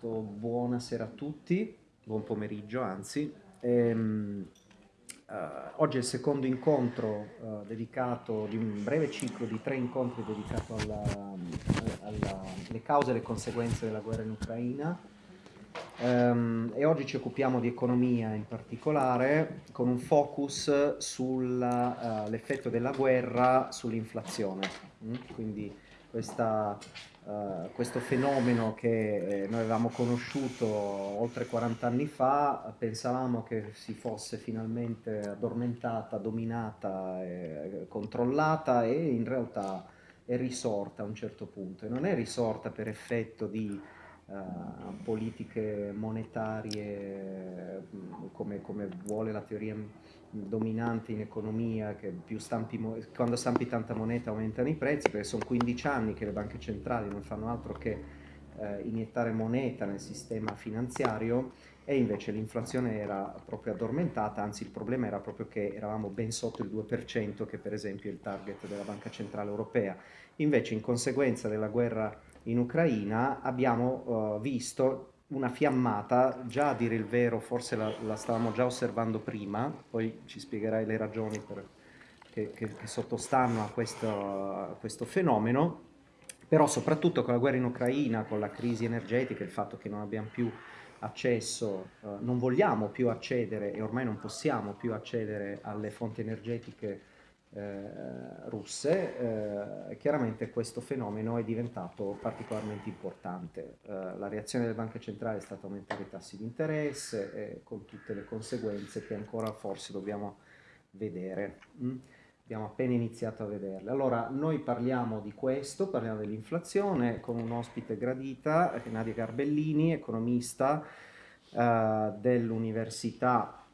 Sto, buonasera a tutti, buon pomeriggio anzi. Ehm, uh, oggi è il secondo incontro uh, dedicato, di un breve ciclo di tre incontri dedicato alle cause e alle conseguenze della guerra in Ucraina. Um, e oggi ci occupiamo di economia in particolare con un focus sull'effetto uh, della guerra sull'inflazione. Mm? Quindi questa Uh, questo fenomeno che eh, noi avevamo conosciuto oltre 40 anni fa, pensavamo che si fosse finalmente addormentata, dominata, e controllata e in realtà è risorta a un certo punto. E non è risorta per effetto di uh, politiche monetarie come, come vuole la teoria dominante in economia, che stampi, quando stampi tanta moneta aumentano i prezzi, perché sono 15 anni che le banche centrali non fanno altro che eh, iniettare moneta nel sistema finanziario e invece l'inflazione era proprio addormentata, anzi il problema era proprio che eravamo ben sotto il 2%, che per esempio è il target della Banca Centrale Europea. Invece in conseguenza della guerra in Ucraina abbiamo uh, visto una fiammata, già a dire il vero forse la, la stavamo già osservando prima, poi ci spiegherai le ragioni per, che, che, che, sottostanno a questo, a questo, fenomeno, però soprattutto con la guerra in Ucraina, con la crisi energetica, il fatto che non abbiamo più accesso, eh, non vogliamo più accedere e ormai non possiamo più accedere alle fonti energetiche eh, russe, eh, chiaramente questo fenomeno è diventato particolarmente importante. Eh, la reazione delle banche centrali è stata aumentare i tassi di interesse con tutte le conseguenze che ancora forse dobbiamo vedere. Mm? Abbiamo appena iniziato a vederle. Allora, noi parliamo di questo, parliamo dell'inflazione con un ospite gradita, Nadia Garbellini, economista eh, dell'Università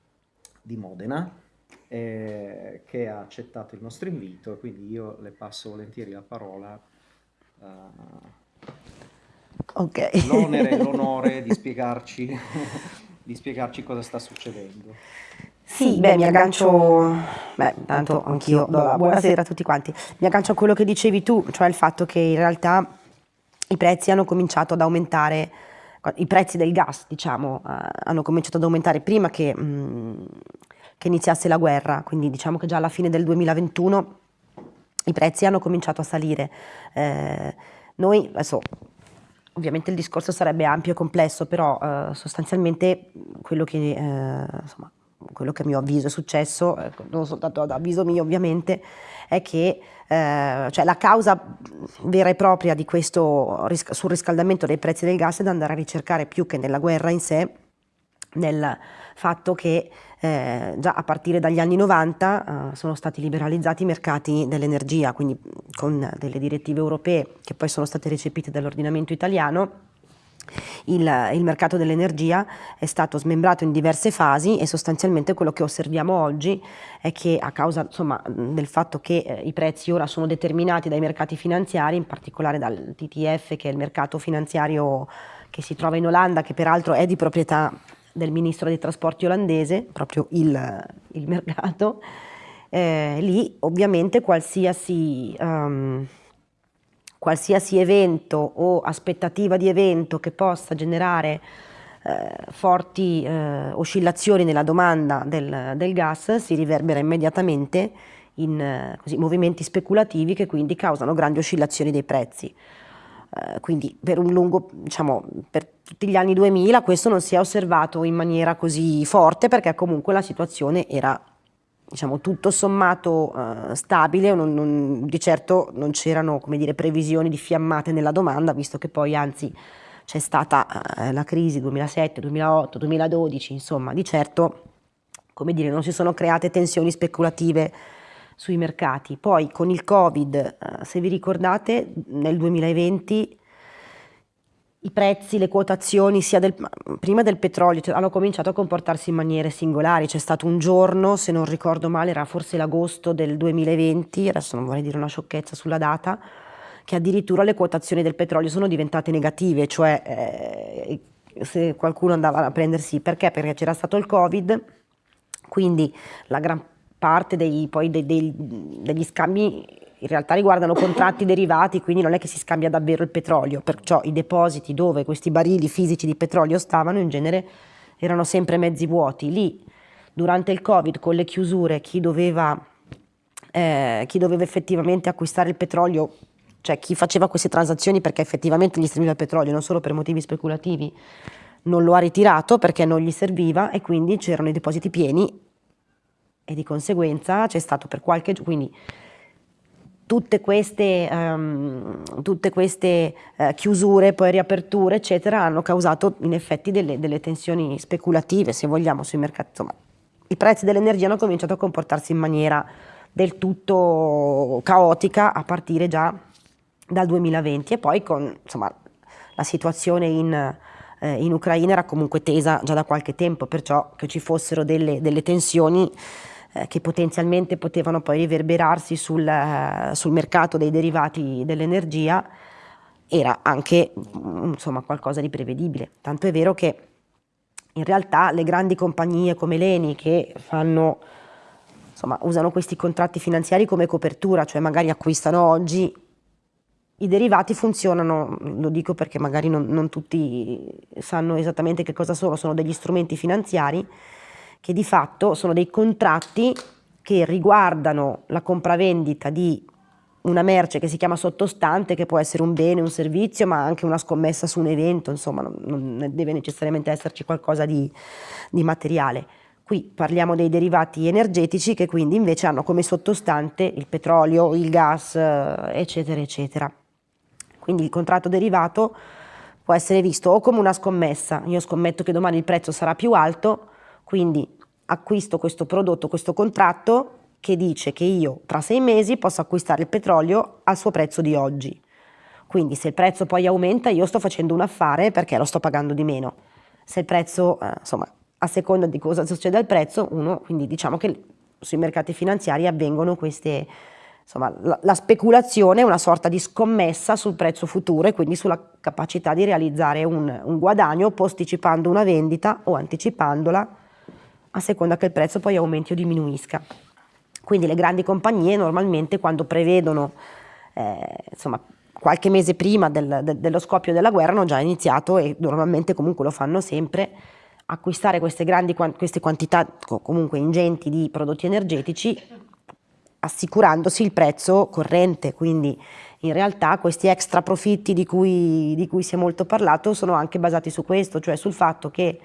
di Modena, eh, che ha accettato il nostro invito e quindi io le passo volentieri la parola. Uh, okay. L'onere e l'onore di spiegarci, di spiegarci cosa sta succedendo. Sì, beh, mi aggancio, beh, tanto anch'io buonasera a tutti quanti, mi aggancio a quello che dicevi tu, cioè il fatto che in realtà i prezzi hanno cominciato ad aumentare, i prezzi del gas, diciamo, uh, hanno cominciato ad aumentare prima che mh, mm, che iniziasse la guerra, quindi diciamo che già alla fine del 2021 i prezzi hanno cominciato a salire. Eh, noi, adesso, ovviamente il discorso sarebbe ampio e complesso, però eh, sostanzialmente quello che, eh, insomma, quello che a mio avviso è successo, ecco, non soltanto ad avviso mio ovviamente, è che eh, cioè la causa vera e propria di questo surriscaldamento dei prezzi del gas è da andare a ricercare più che nella guerra in sé, nel fatto che eh, già a partire dagli anni 90 eh, sono stati liberalizzati i mercati dell'energia, quindi con delle direttive europee che poi sono state recepite dall'ordinamento italiano. Il, il, mercato dell'energia è stato smembrato in diverse fasi e sostanzialmente quello che osserviamo oggi è che a causa insomma, del fatto che eh, i prezzi ora sono determinati dai mercati finanziari, in particolare dal TTF che è il mercato finanziario che si trova in Olanda, che peraltro è di proprietà del ministro dei trasporti olandese, proprio il, il mercato, eh, lì ovviamente qualsiasi, um, qualsiasi, evento o aspettativa di evento che possa generare eh, forti eh, oscillazioni nella domanda del, del, gas si riverbera immediatamente in così, movimenti speculativi che quindi causano grandi oscillazioni dei prezzi. Eh, quindi per un lungo, diciamo, per tutti gli anni 2000 questo non si è osservato in maniera così forte perché comunque la situazione era diciamo, tutto sommato uh, stabile, non, non, di certo non c'erano previsioni di fiammate nella domanda, visto che poi anzi c'è stata uh, la crisi 2007, 2008, 2012, insomma, di certo come dire, non si sono create tensioni speculative sui mercati. Poi con il Covid, eh, se vi ricordate, nel 2020 i prezzi, le quotazioni sia del, prima del petrolio cioè, hanno cominciato a comportarsi in maniere singolari. C'è stato un giorno, se non ricordo male, era forse l'agosto del 2020, adesso non vorrei dire una sciocchezza sulla data, che addirittura le quotazioni del petrolio sono diventate negative, cioè eh, se qualcuno andava a prendersi, perché? Perché c'era stato il Covid, quindi la gran parte dei, dei, dei, degli scambi in realtà riguardano contratti derivati, quindi non è che si scambia davvero il petrolio, perciò i depositi dove questi barili fisici di petrolio stavano in genere erano sempre mezzi vuoti. Lì, durante il Covid, con le chiusure, chi doveva, eh, chi doveva effettivamente acquistare il petrolio, cioè chi faceva queste transazioni perché effettivamente gli serviva il petrolio, non solo per motivi speculativi, non lo ha ritirato perché non gli serviva e quindi c'erano i depositi pieni e di conseguenza c'è stato per qualche giorno, quindi tutte queste, um, tutte queste uh, chiusure, poi riaperture, eccetera, hanno causato in effetti delle, delle tensioni speculative, se vogliamo, sui mercati. Insomma, i prezzi dell'energia hanno cominciato a comportarsi in maniera del tutto caotica a partire già dal 2020 e poi con insomma, la situazione in, eh, in Ucraina era comunque tesa già da qualche tempo, perciò che ci fossero delle, delle tensioni eh, che potenzialmente potevano poi riverberarsi sul, eh, sul mercato dei derivati dell'energia era anche mm, insomma, qualcosa di prevedibile. Tanto è vero che in realtà le grandi compagnie come l'Eni che fanno, insomma, usano questi contratti finanziari come copertura, cioè magari acquistano oggi, i derivati funzionano, lo dico perché magari non, non tutti sanno esattamente che cosa sono, sono degli strumenti finanziari che di fatto sono dei contratti che riguardano la compravendita di una merce che si chiama sottostante, che può essere un bene, un servizio, ma anche una scommessa su un evento, insomma, non, non deve necessariamente esserci qualcosa di, di materiale. Qui parliamo dei derivati energetici che quindi invece hanno come sottostante il petrolio, il gas, eccetera, eccetera. Quindi il contratto derivato può essere visto o come una scommessa, io scommetto che domani il prezzo sarà più alto, quindi acquisto questo prodotto, questo contratto che dice che io tra sei mesi posso acquistare il petrolio al suo prezzo di oggi. Quindi se il prezzo poi aumenta io sto facendo un affare perché lo sto pagando di meno. Se il prezzo, eh, insomma, a seconda di cosa succede al prezzo, uno, quindi diciamo che sui mercati finanziari avvengono queste, insomma, la, la speculazione è una sorta di scommessa sul prezzo futuro e quindi sulla capacità di realizzare un, un guadagno posticipando una vendita o anticipandola a seconda che il prezzo poi aumenti o diminuisca. Quindi le grandi compagnie normalmente quando prevedono, eh, insomma, qualche mese prima del, de, dello scoppio della guerra hanno già iniziato e normalmente comunque lo fanno sempre acquistare queste grandi queste quantità comunque ingenti di prodotti energetici assicurandosi il prezzo corrente, quindi in realtà questi extra profitti di cui, di cui si è molto parlato sono anche basati su questo, cioè sul fatto che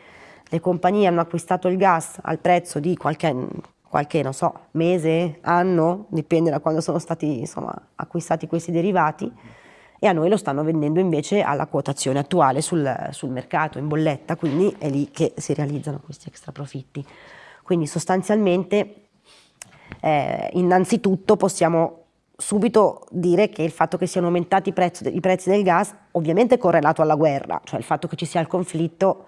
le compagnie hanno acquistato il gas al prezzo di qualche, qualche non so, mese, anno, dipende da quando sono stati insomma, acquistati questi derivati, e a noi lo stanno vendendo invece alla quotazione attuale sul, sul mercato, in bolletta, quindi è lì che si realizzano questi extra profitti. Quindi sostanzialmente, eh, innanzitutto possiamo subito dire che il fatto che siano aumentati i prezzi, i prezzi del gas ovviamente è correlato alla guerra, cioè il fatto che ci sia il conflitto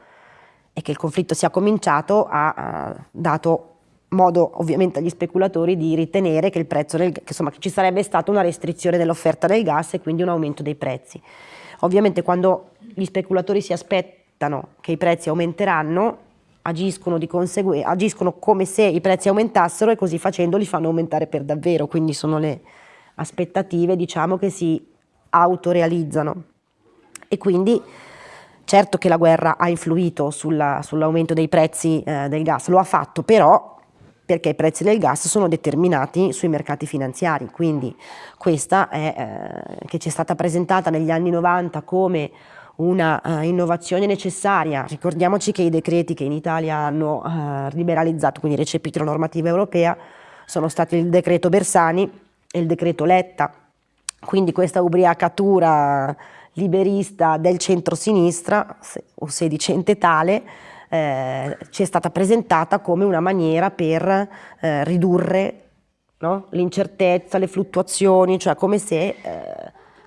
e che il conflitto sia cominciato ha dato modo ovviamente agli speculatori di ritenere che, del, che, insomma, che ci sarebbe stata una restrizione dell'offerta del gas e quindi un aumento dei prezzi. Ovviamente quando gli speculatori si aspettano che i prezzi aumenteranno, agiscono, agiscono come se i prezzi aumentassero e così facendo li fanno aumentare per davvero, quindi sono le aspettative diciamo, che si autorealizzano. E quindi Certo che la guerra ha influito sull'aumento dei prezzi eh, del gas, lo ha fatto però perché i prezzi del gas sono determinati sui mercati finanziari, quindi questa è, eh, che ci è stata presentata negli anni 90 come una uh, innovazione necessaria. Ricordiamoci che i decreti che in Italia hanno uh, liberalizzato, quindi recepito la normativa europea, sono stati il decreto Bersani e il decreto Letta. Quindi questa ubriacatura liberista del centro-sinistra, o sedicente tale, eh, ci è stata presentata come una maniera per eh, ridurre no? l'incertezza, le fluttuazioni, cioè come se eh,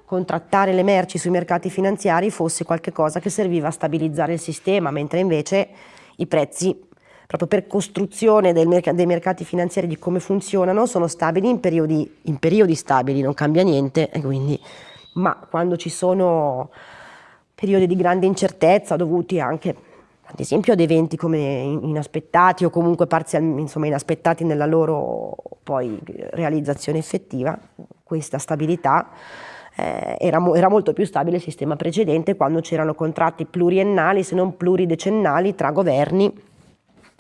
contrattare le merci sui mercati finanziari fosse qualcosa che serviva a stabilizzare il sistema, mentre invece i prezzi proprio per costruzione merc dei mercati finanziari di come funzionano sono stabili in periodi, in periodi stabili, non cambia niente e quindi ma quando ci sono periodi di grande incertezza dovuti anche ad esempio ad eventi come inaspettati o comunque parzialmente insomma, inaspettati nella loro poi realizzazione effettiva, questa stabilità, eh, era, era, molto più stabile il sistema precedente quando c'erano contratti pluriennali se non pluridecennali tra governi.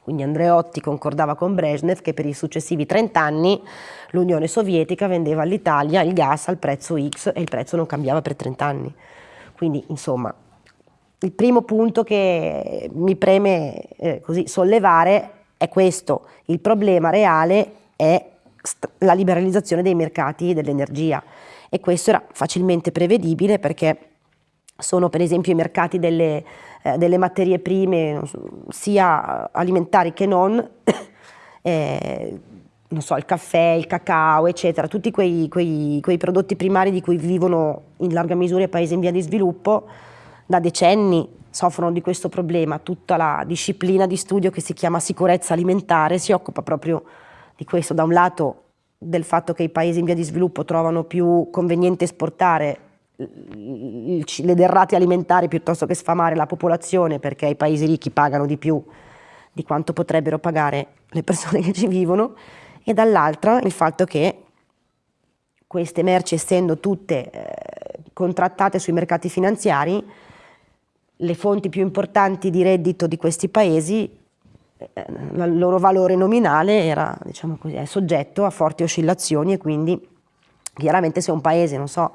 Quindi Andreotti concordava con Brezhnev che per i successivi 30 anni l'Unione Sovietica vendeva all'Italia il gas al prezzo X e il prezzo non cambiava per 30 anni. Quindi insomma il primo punto che mi preme eh, così sollevare è questo, il problema reale è la liberalizzazione dei mercati dell'energia e questo era facilmente prevedibile perché sono per esempio i mercati delle, eh, delle materie prime sia alimentari che non, eh, non so, il caffè, il cacao, eccetera, tutti quei, quei, quei prodotti primari di cui vivono in larga misura i paesi in via di sviluppo, da decenni soffrono di questo problema. Tutta la disciplina di studio che si chiama sicurezza alimentare si occupa proprio di questo. Da un lato del fatto che i paesi in via di sviluppo trovano più conveniente esportare le derrate alimentari piuttosto che sfamare la popolazione perché i paesi ricchi pagano di più di quanto potrebbero pagare le persone che ci vivono. E dall'altra il fatto che queste merci essendo tutte eh, contrattate sui mercati finanziari le fonti più importanti di reddito di questi paesi, eh, il loro valore nominale era, diciamo così, è soggetto a forti oscillazioni e quindi chiaramente se un paese, non so,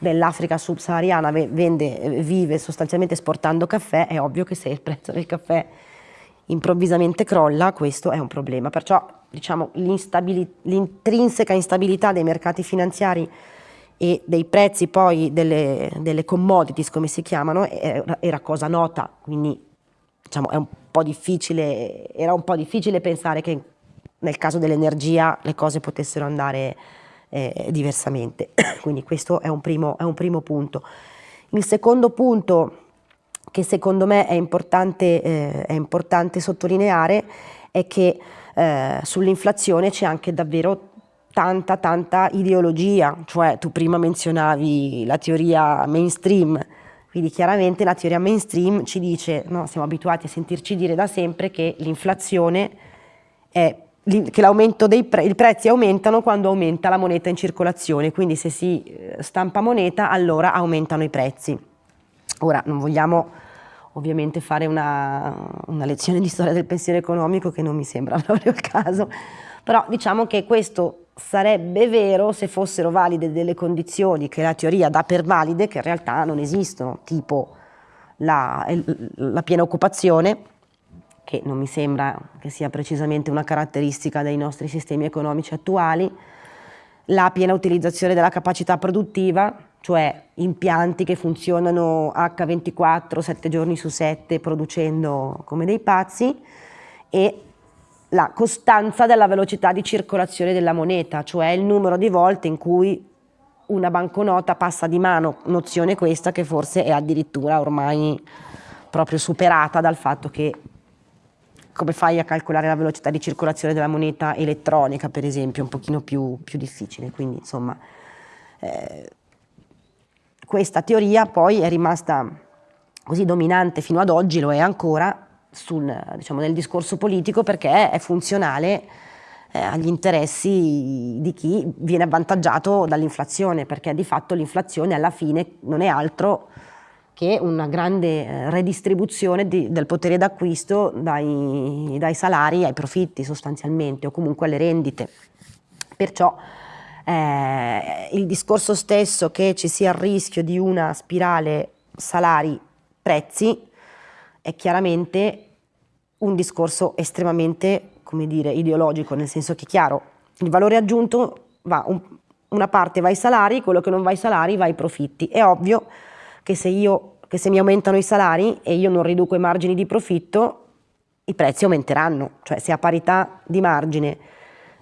dell'Africa subsahariana vende, vive sostanzialmente esportando caffè, è ovvio che se il prezzo del caffè improvvisamente crolla, questo è un problema. Perciò diciamo, l'intrinseca instabilità dei mercati finanziari e dei prezzi poi delle, delle commodities come si chiamano era, cosa nota, quindi diciamo, un era un po' difficile pensare che nel caso dell'energia le cose potessero andare eh, diversamente, quindi questo è un, primo, è un primo punto. Il secondo punto che secondo me è importante, eh, è importante sottolineare è che eh, sull'inflazione c'è anche davvero tanta tanta ideologia, cioè tu prima menzionavi la teoria mainstream, quindi chiaramente la teoria mainstream ci dice, no, siamo abituati a sentirci dire da sempre che l'inflazione è che pre i prezzi aumentano quando aumenta la moneta in circolazione, quindi se si eh, stampa moneta allora aumentano i prezzi. Ora non vogliamo ovviamente fare una, una lezione di storia del pensiero economico che non mi sembra proprio il caso, però diciamo che questo sarebbe vero se fossero valide delle condizioni che la teoria dà per valide che in realtà non esistono, tipo la, la piena occupazione, che non mi sembra che sia precisamente una caratteristica dei nostri sistemi economici attuali, la piena utilizzazione della capacità produttiva, cioè impianti che funzionano H24, 7 giorni su 7, producendo come dei pazzi, e la costanza della velocità di circolazione della moneta, cioè il numero di volte in cui una banconota passa di mano, nozione questa che forse è addirittura ormai proprio superata dal fatto che come fai a calcolare la velocità di circolazione della moneta elettronica per esempio, è un pochino più, più difficile, quindi insomma eh, questa teoria poi è rimasta così dominante fino ad oggi, lo è ancora, sul, diciamo, nel discorso politico perché è funzionale eh, agli interessi di chi viene avvantaggiato dall'inflazione, perché di fatto l'inflazione alla fine non è altro che una grande eh, redistribuzione di, del potere d'acquisto dai, dai, salari ai profitti sostanzialmente o comunque alle rendite. Perciò eh, il discorso stesso che ci sia il rischio di una spirale salari-prezzi è chiaramente un discorso estremamente, come dire, ideologico, nel senso che, chiaro, il valore aggiunto va, un, una parte va ai salari, quello che non va ai salari va ai profitti. È ovvio che se, io, che se mi aumentano i salari e io non riduco i margini di profitto, i prezzi aumenteranno, cioè se a parità di margine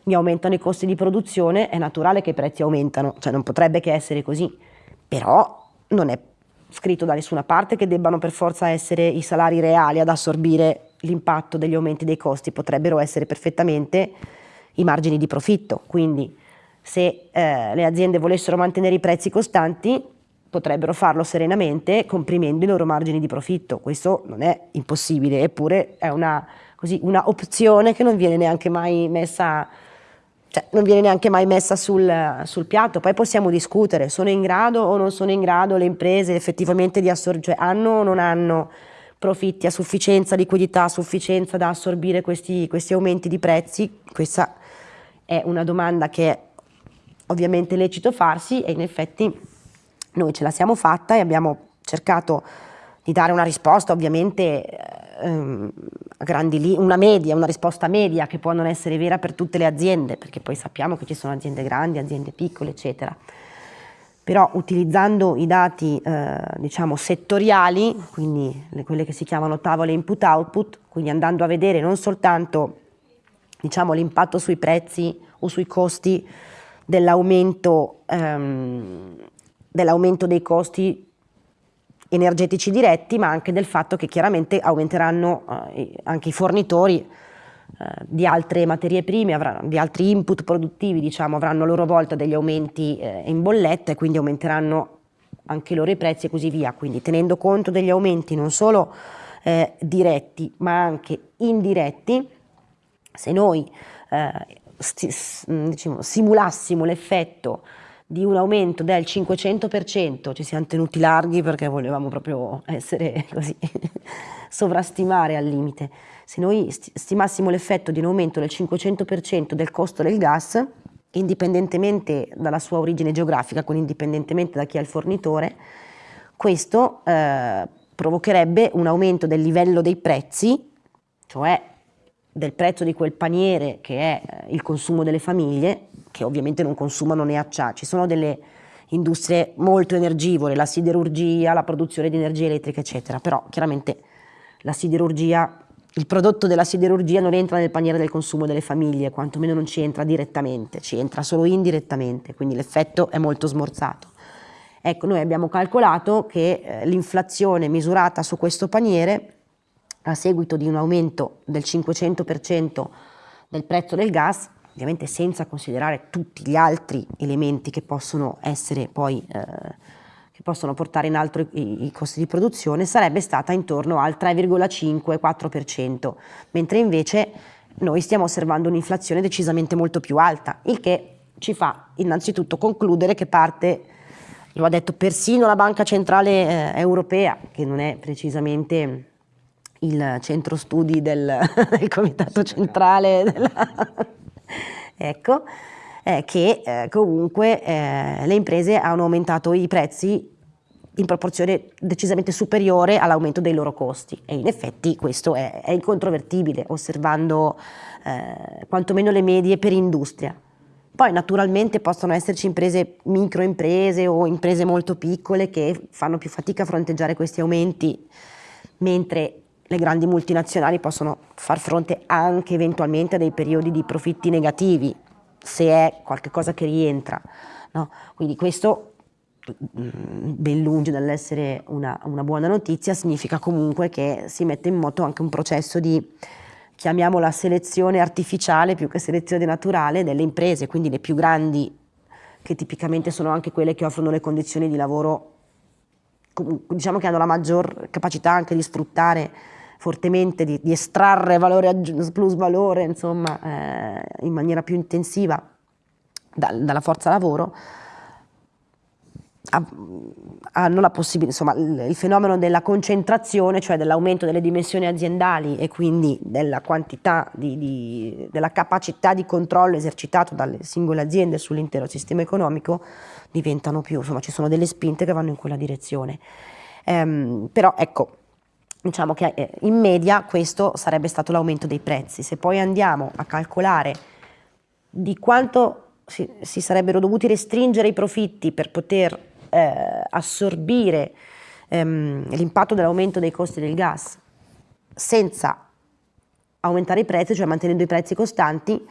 mi aumentano i costi di produzione, è naturale che i prezzi aumentano, cioè non potrebbe che essere così, però non è scritto da nessuna parte che debbano per forza essere i salari reali ad assorbire l'impatto degli aumenti dei costi, potrebbero essere perfettamente i margini di profitto, quindi se eh, le aziende volessero mantenere i prezzi costanti potrebbero farlo serenamente comprimendo i loro margini di profitto, questo non è impossibile, eppure è una, così, una opzione che non viene neanche mai messa cioè, viene neanche mai messa sul, sul, piatto, poi possiamo discutere, sono in grado o non sono in grado le imprese effettivamente di assorbire, cioè hanno o non hanno profitti a sufficienza, liquidità a sufficienza da assorbire questi, questi aumenti di prezzi, questa è una domanda che è ovviamente lecito farsi e in effetti noi ce la siamo fatta e abbiamo cercato di dare una risposta ovviamente ehm, grandi linee, una media, una risposta media che può non essere vera per tutte le aziende, perché poi sappiamo che ci sono aziende grandi, aziende piccole, eccetera. Però utilizzando i dati eh, diciamo settoriali, quindi le, quelle che si chiamano tavole input-output, quindi andando a vedere non soltanto diciamo, l'impatto sui prezzi o sui costi dell'aumento ehm, dell dei costi energetici diretti, ma anche del fatto che chiaramente aumenteranno eh, anche i fornitori eh, di altre materie prime, di altri input produttivi, diciamo, avranno a loro volta degli aumenti eh, in bolletta e quindi aumenteranno anche loro i prezzi e così via. Quindi tenendo conto degli aumenti non solo eh, diretti ma anche indiretti, se noi diciamo, simulassimo l'effetto di un aumento del 500%, ci siamo tenuti larghi perché volevamo proprio essere così, sovrastimare al limite. Se noi stimassimo l'effetto di un aumento del 500% del costo del gas, indipendentemente dalla sua origine geografica, quindi indipendentemente da chi è il fornitore, questo eh, provocherebbe un aumento del livello dei prezzi, cioè del prezzo di quel paniere che è eh, il consumo delle famiglie, che ovviamente non consumano né acciaio. Ci sono delle industrie molto energivore, la siderurgia, la produzione di energia elettrica, eccetera, però chiaramente la siderurgia, il prodotto della siderurgia non entra nel paniere del consumo delle famiglie, quantomeno non ci entra direttamente, ci entra solo indirettamente, quindi l'effetto è molto smorzato. Ecco, noi abbiamo calcolato che eh, l'inflazione misurata su questo paniere a seguito di un aumento del 500% del prezzo del gas, ovviamente senza considerare tutti gli altri elementi che possono essere poi eh, che possono portare in alto i, costi di produzione, sarebbe stata intorno al 3,5-4%, mentre invece noi stiamo osservando un'inflazione decisamente molto più alta, il che ci fa innanzitutto concludere che parte, lo ha detto persino la Banca Centrale eh, Europea, che non è precisamente il centro studi del, del comitato centrale, della, ecco, eh, che eh, comunque eh, le imprese hanno aumentato i prezzi in proporzione decisamente superiore all'aumento dei loro costi e in effetti questo è, è incontrovertibile osservando eh, quantomeno le medie per industria. Poi naturalmente possono esserci imprese, microimprese o imprese molto piccole che fanno più fatica a fronteggiare questi aumenti, mentre le grandi multinazionali possono far fronte anche eventualmente a dei periodi di profitti negativi, se è qualcosa che rientra. No? Quindi questo, mm, ben lungi dall'essere una, una, buona notizia, significa comunque che si mette in moto anche un processo di, chiamiamola selezione artificiale più che selezione naturale delle imprese, quindi le più grandi, che tipicamente sono anche quelle che offrono le condizioni di lavoro, diciamo che hanno la maggior capacità anche di sfruttare fortemente di, di estrarre valore plus valore insomma, eh, in maniera più intensiva da, dalla forza lavoro, hanno la possibilità, insomma, il fenomeno della concentrazione, cioè dell'aumento delle dimensioni aziendali e quindi della quantità, di, di, della capacità di controllo esercitato dalle singole aziende sull'intero sistema economico, diventano più, insomma, ci sono delle spinte che vanno in quella direzione. Ehm, però ecco, diciamo che eh, in media questo sarebbe stato l'aumento dei prezzi. Se poi andiamo a calcolare di quanto si, si sarebbero dovuti restringere i profitti per poter eh, assorbire ehm, l'impatto dell'aumento dei costi del gas senza aumentare i prezzi, cioè mantenendo i prezzi costanti,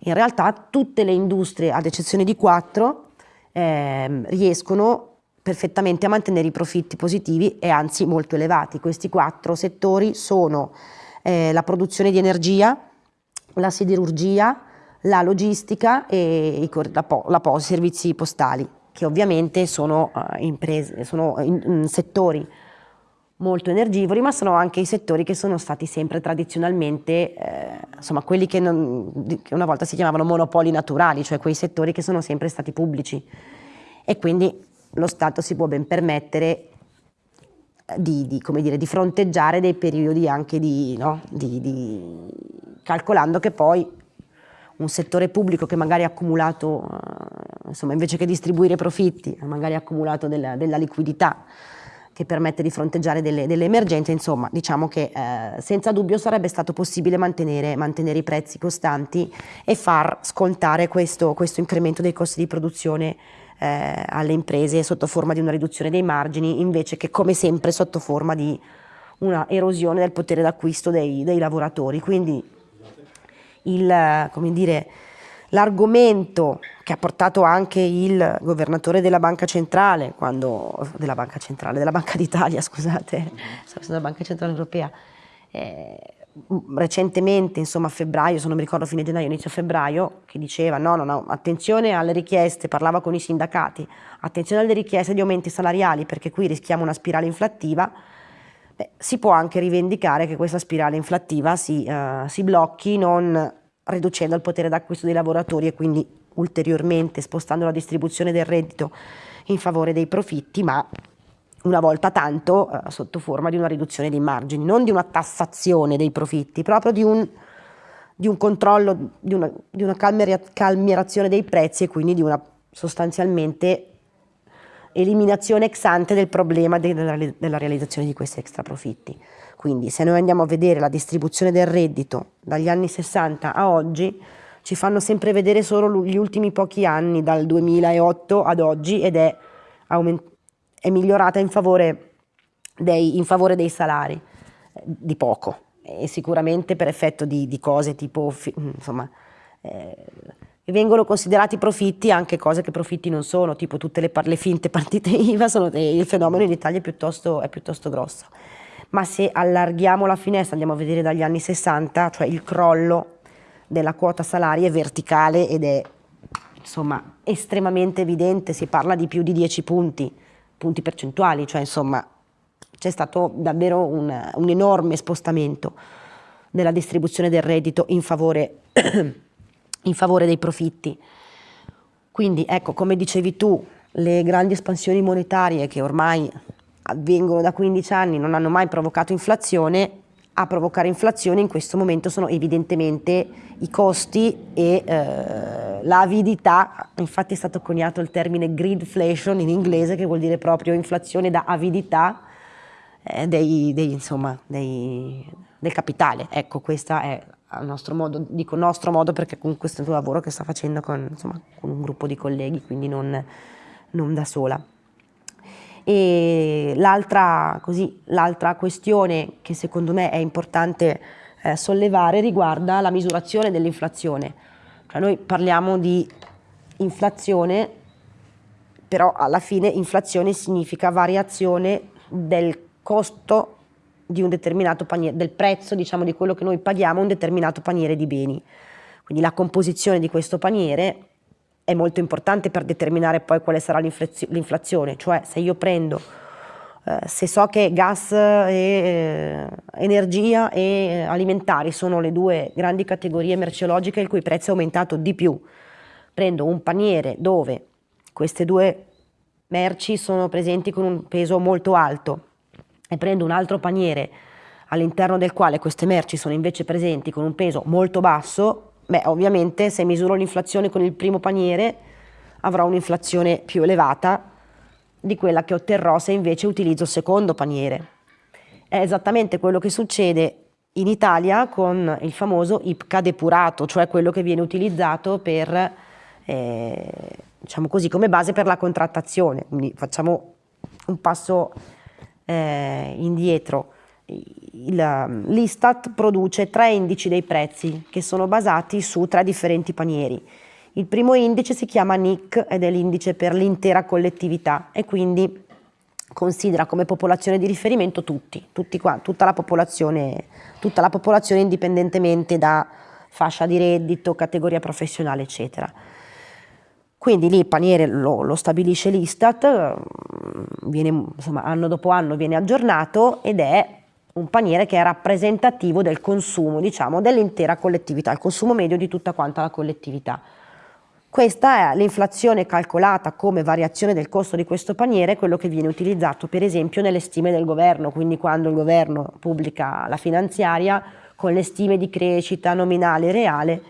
in realtà tutte le industrie, ad eccezione di quattro, ehm, riescono perfettamente a mantenere i profitti positivi e anzi molto elevati. Questi quattro settori sono eh, la produzione di energia, la siderurgia, la logistica e i, la, la, i servizi postali, che ovviamente sono, uh, imprese, sono in, in settori molto energivori, ma sono anche i settori che sono stati sempre tradizionalmente, eh, insomma, quelli che, non, che, una volta si chiamavano monopoli naturali, cioè quei settori che sono sempre stati pubblici. E quindi lo Stato si può ben permettere di, di, dire, di fronteggiare dei periodi anche di, no? di, calcolando che poi un settore pubblico che magari ha accumulato, eh, insomma, invece che distribuire profitti, ha magari accumulato della, della liquidità che permette di fronteggiare delle, delle emergenze, insomma, diciamo che eh, senza dubbio sarebbe stato possibile mantenere, mantenere, i prezzi costanti e far scontare questo, questo incremento dei costi di produzione eh, alle imprese sotto forma di una riduzione dei margini, invece che come sempre sotto forma di una erosione del potere d'acquisto dei, dei lavoratori. Quindi l'argomento che ha portato anche il governatore della Banca Centrale, quando, della Banca Centrale, della Banca d'Italia, scusate, della Banca Centrale Europea, eh, recentemente, insomma a febbraio, se non mi ricordo fine gennaio, inizio febbraio, che diceva no, no, no, attenzione alle richieste, parlava con i sindacati, attenzione alle richieste di aumenti salariali perché qui rischiamo una spirale inflattiva, beh, si può anche rivendicare che questa spirale inflattiva si, uh, si blocchi non riducendo il potere d'acquisto dei lavoratori e quindi ulteriormente spostando la distribuzione del reddito in favore dei profitti, ma una volta tanto eh, sotto forma di una riduzione dei margini, non di una tassazione dei profitti, proprio di un, di un controllo, di una, di una calmierazione dei prezzi e quindi di una sostanzialmente eliminazione ex ante del problema della, realizzazione di questi extra profitti. Quindi se noi andiamo a vedere la distribuzione del reddito dagli anni 60 a oggi, ci fanno sempre vedere solo gli ultimi pochi anni, dal 2008 ad oggi, ed è aumentato è migliorata in favore dei, in favore dei salari, eh, di poco, e sicuramente per effetto di, di cose tipo, insomma, eh, vengono considerati profitti anche cose che profitti non sono, tipo tutte le, le finte partite IVA, sono, il fenomeno in Italia è piuttosto, è piuttosto grosso. Ma se allarghiamo la finestra, andiamo a vedere dagli anni 60, cioè il crollo della quota salari è verticale ed è insomma estremamente evidente, si parla di più di 10 punti punti percentuali, cioè insomma c'è stato davvero un, un, enorme spostamento della distribuzione del reddito in favore, in favore dei profitti. Quindi ecco, come dicevi tu, le grandi espansioni monetarie che ormai avvengono da 15 anni non hanno mai provocato inflazione, a provocare inflazione in questo momento sono evidentemente i costi e eh, l'avidità, infatti è stato coniato il termine greedflation in inglese che vuol dire proprio inflazione da avidità eh, dei, dei, insomma, dei, del capitale. Ecco, questo è il nostro modo, dico nostro modo perché comunque questo è un lavoro che sta facendo con, insomma, con un gruppo di colleghi, quindi non, non da sola. E l'altra, questione che secondo me è importante eh, sollevare riguarda la misurazione dell'inflazione. Cioè noi parliamo di inflazione, però alla fine inflazione significa variazione del costo di un determinato paniere, del prezzo diciamo di quello che noi paghiamo un determinato paniere di beni. Quindi la composizione di questo paniere è molto importante per determinare poi quale sarà l'inflazione, cioè se io prendo, eh, se so che gas e eh, energia e eh, alimentari sono le due grandi categorie merceologiche il cui prezzo è aumentato di più, prendo un paniere dove queste due merci sono presenti con un peso molto alto e prendo un altro paniere all'interno del quale queste merci sono invece presenti con un peso molto basso, Beh, ovviamente se misuro l'inflazione con il primo paniere avrò un'inflazione più elevata di quella che otterrò se invece utilizzo il secondo paniere. È esattamente quello che succede in Italia con il famoso IPCA depurato, cioè quello che viene utilizzato per, eh, diciamo così, come base per la contrattazione. Quindi facciamo un passo eh, indietro l'Istat produce tre indici dei prezzi che sono basati su tre differenti panieri. Il primo indice si chiama NIC ed è l'indice per l'intera collettività e quindi considera come popolazione di riferimento tutti, tutti qua, tutta, la popolazione, tutta la popolazione indipendentemente da fascia di reddito, categoria professionale, eccetera. Quindi lì il paniere lo, lo stabilisce l'Istat, viene, insomma, anno dopo anno viene aggiornato ed è un paniere che è rappresentativo del consumo, diciamo, dell'intera collettività, il consumo medio di tutta quanta la collettività. Questa è l'inflazione calcolata come variazione del costo di questo paniere, quello che viene utilizzato per esempio nelle stime del governo, quindi quando il governo pubblica la finanziaria con le stime di crescita nominale e reale,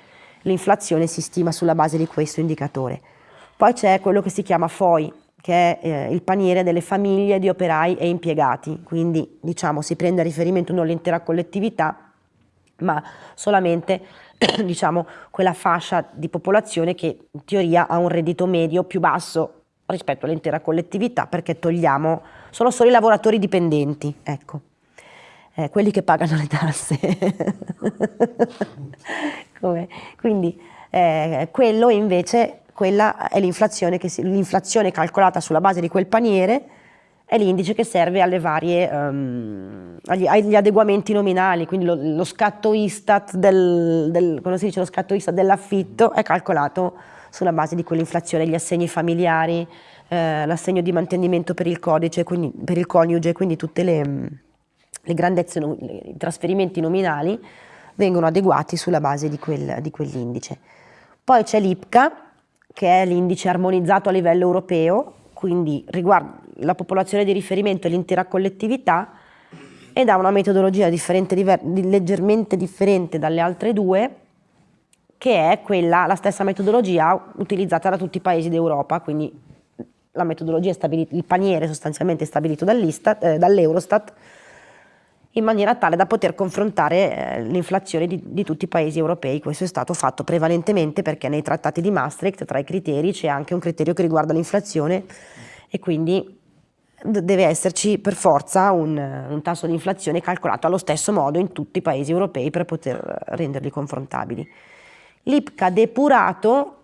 l'inflazione si stima sulla base di questo indicatore. Poi c'è quello che si chiama FOI, che è eh, il paniere delle famiglie di operai e impiegati, quindi diciamo si prende a riferimento non l'intera collettività, ma solamente diciamo, quella fascia di popolazione che in teoria ha un reddito medio più basso rispetto all'intera collettività perché togliamo, sono solo i lavoratori dipendenti, ecco, eh, quelli che pagano le tasse. Quindi eh, quello invece, quella è l'inflazione, l'inflazione calcolata sulla base di quel paniere è l'indice che serve varie, um, agli, agli, adeguamenti nominali, quindi lo, lo scatto Istat del, del, dell'affitto è calcolato sulla base di quell'inflazione, gli assegni familiari, eh, l'assegno di mantenimento per il codice, quindi, per il coniuge, quindi tutte le, le grandezze, i trasferimenti nominali vengono adeguati sulla base di, quel, di quell'indice. Poi c'è l'IPCA, che è l'indice armonizzato a livello europeo, quindi riguarda la popolazione di riferimento e l'intera collettività ed ha una metodologia differente, diver, leggermente differente dalle altre due, che è quella, la stessa metodologia utilizzata da tutti i paesi d'Europa, quindi la metodologia stabilita, il paniere sostanzialmente stabilito eh, dall'Eurostat, in maniera tale da poter confrontare eh, l'inflazione di, di, tutti i paesi europei. Questo è stato fatto prevalentemente perché nei trattati di Maastricht tra i criteri c'è anche un criterio che riguarda l'inflazione e quindi deve esserci per forza un, un tasso di inflazione calcolato allo stesso modo in tutti i paesi europei per poter renderli confrontabili. L'IPCA depurato,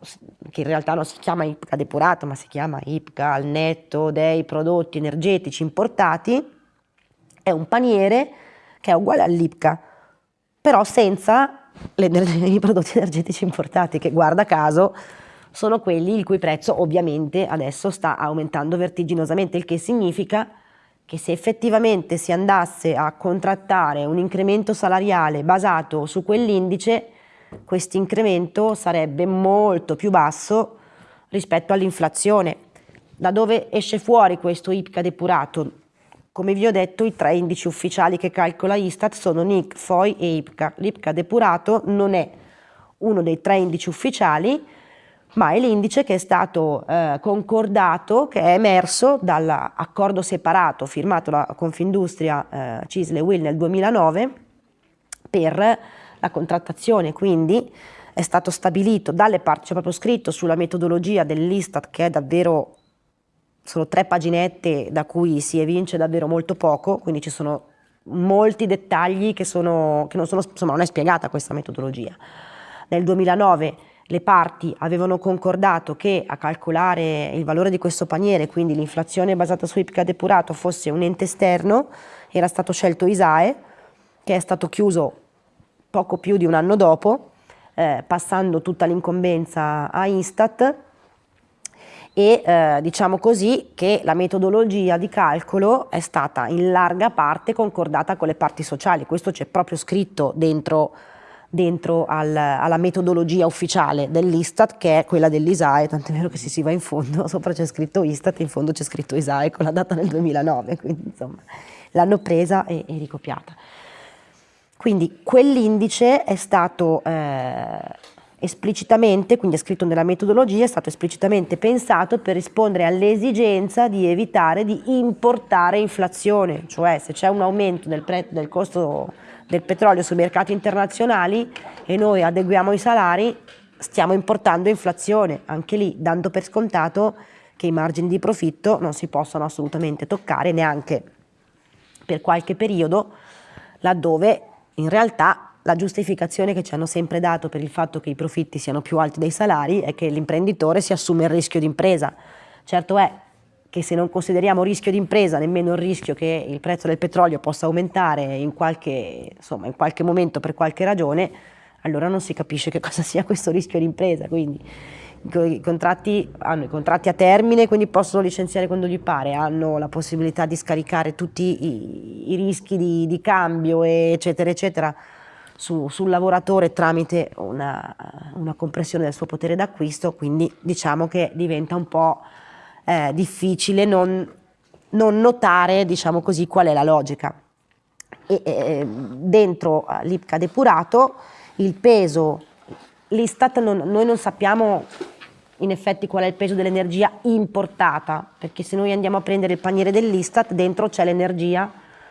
che in realtà non si chiama IPCA depurato, ma si chiama IPCA al netto dei prodotti energetici importati, è un paniere che è uguale all'IPCA, però senza i prodotti energetici importati, che guarda caso sono quelli il cui prezzo ovviamente adesso sta aumentando vertiginosamente, il che significa che se effettivamente si andasse a contrattare un incremento salariale basato su quell'indice, questo incremento sarebbe molto più basso rispetto all'inflazione. Da dove esce fuori questo IPCA depurato? Come vi ho detto, i tre indici ufficiali che calcola Istat sono NIC, FOI e IPCA. L'IPCA depurato non è uno dei tre indici ufficiali, ma è l'indice che è stato eh, concordato, che è emerso dall'accordo separato firmato da Confindustria eh, Cisle Will nel 2009 per la contrattazione, quindi è stato stabilito dalle parti, c'è proprio scritto sulla metodologia dell'Istat che è davvero, sono tre paginette da cui si evince davvero molto poco, quindi ci sono molti dettagli che, sono, che non sono, insomma non è spiegata questa metodologia. Nel 2009 le parti avevano concordato che a calcolare il valore di questo paniere, quindi l'inflazione basata su IPCA depurato, fosse un ente esterno, era stato scelto ISAE, che è stato chiuso poco più di un anno dopo, eh, passando tutta l'incombenza a Instat e eh, diciamo così che la metodologia di calcolo è stata in larga parte concordata con le parti sociali, questo c'è proprio scritto dentro dentro al, alla metodologia ufficiale dell'Istat che è quella dell'ISAE, tant'è vero che se si va in fondo, sopra c'è scritto Istat e in fondo c'è scritto ISAE con la data del 2009, quindi insomma l'hanno presa e, e ricopiata. Quindi quell'indice è stato eh, esplicitamente, quindi è scritto nella metodologia, è stato esplicitamente pensato per rispondere all'esigenza di evitare di importare inflazione, cioè se c'è un aumento del, del costo del petrolio sui mercati internazionali e noi adeguiamo i salari, stiamo importando inflazione, anche lì dando per scontato che i margini di profitto non si possono assolutamente toccare neanche per qualche periodo, laddove in realtà la giustificazione che ci hanno sempre dato per il fatto che i profitti siano più alti dei salari è che l'imprenditore si assume il rischio d'impresa. Certo è che se non consideriamo rischio di impresa, nemmeno il rischio che il prezzo del petrolio possa aumentare in qualche, insomma, in qualche momento per qualche ragione, allora non si capisce che cosa sia questo rischio di impresa. Quindi i contratti, hanno i contratti a termine, quindi possono licenziare quando gli pare, hanno la possibilità di scaricare tutti i, i rischi di, di, cambio, eccetera, eccetera, su, sul lavoratore tramite una, una, compressione del suo potere d'acquisto, quindi diciamo che diventa un po' eh, difficile non, non notare, diciamo così, qual è la logica. E, eh, dentro l'IPCA depurato il peso l'Istat noi non sappiamo in effetti qual è il peso dell'energia importata, perché se noi andiamo a prendere il paniere dell'Istat, dentro c'è l'energia,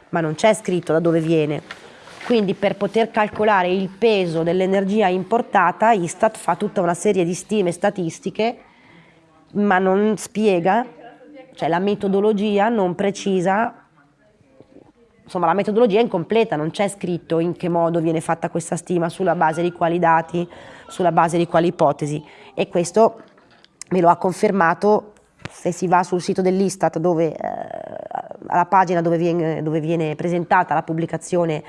ma non c'è scritto da dove viene. Quindi per poter calcolare il peso dell'energia importata, Istat fa tutta una serie di stime statistiche, ma non spiega, cioè la metodologia non precisa, insomma la metodologia è incompleta, non c'è scritto in che modo viene fatta questa stima, sulla base di quali dati, sulla base di quali ipotesi. E questo me lo ha confermato se si va sul sito dell'Istat eh, alla pagina dove viene, dove viene, presentata la pubblicazione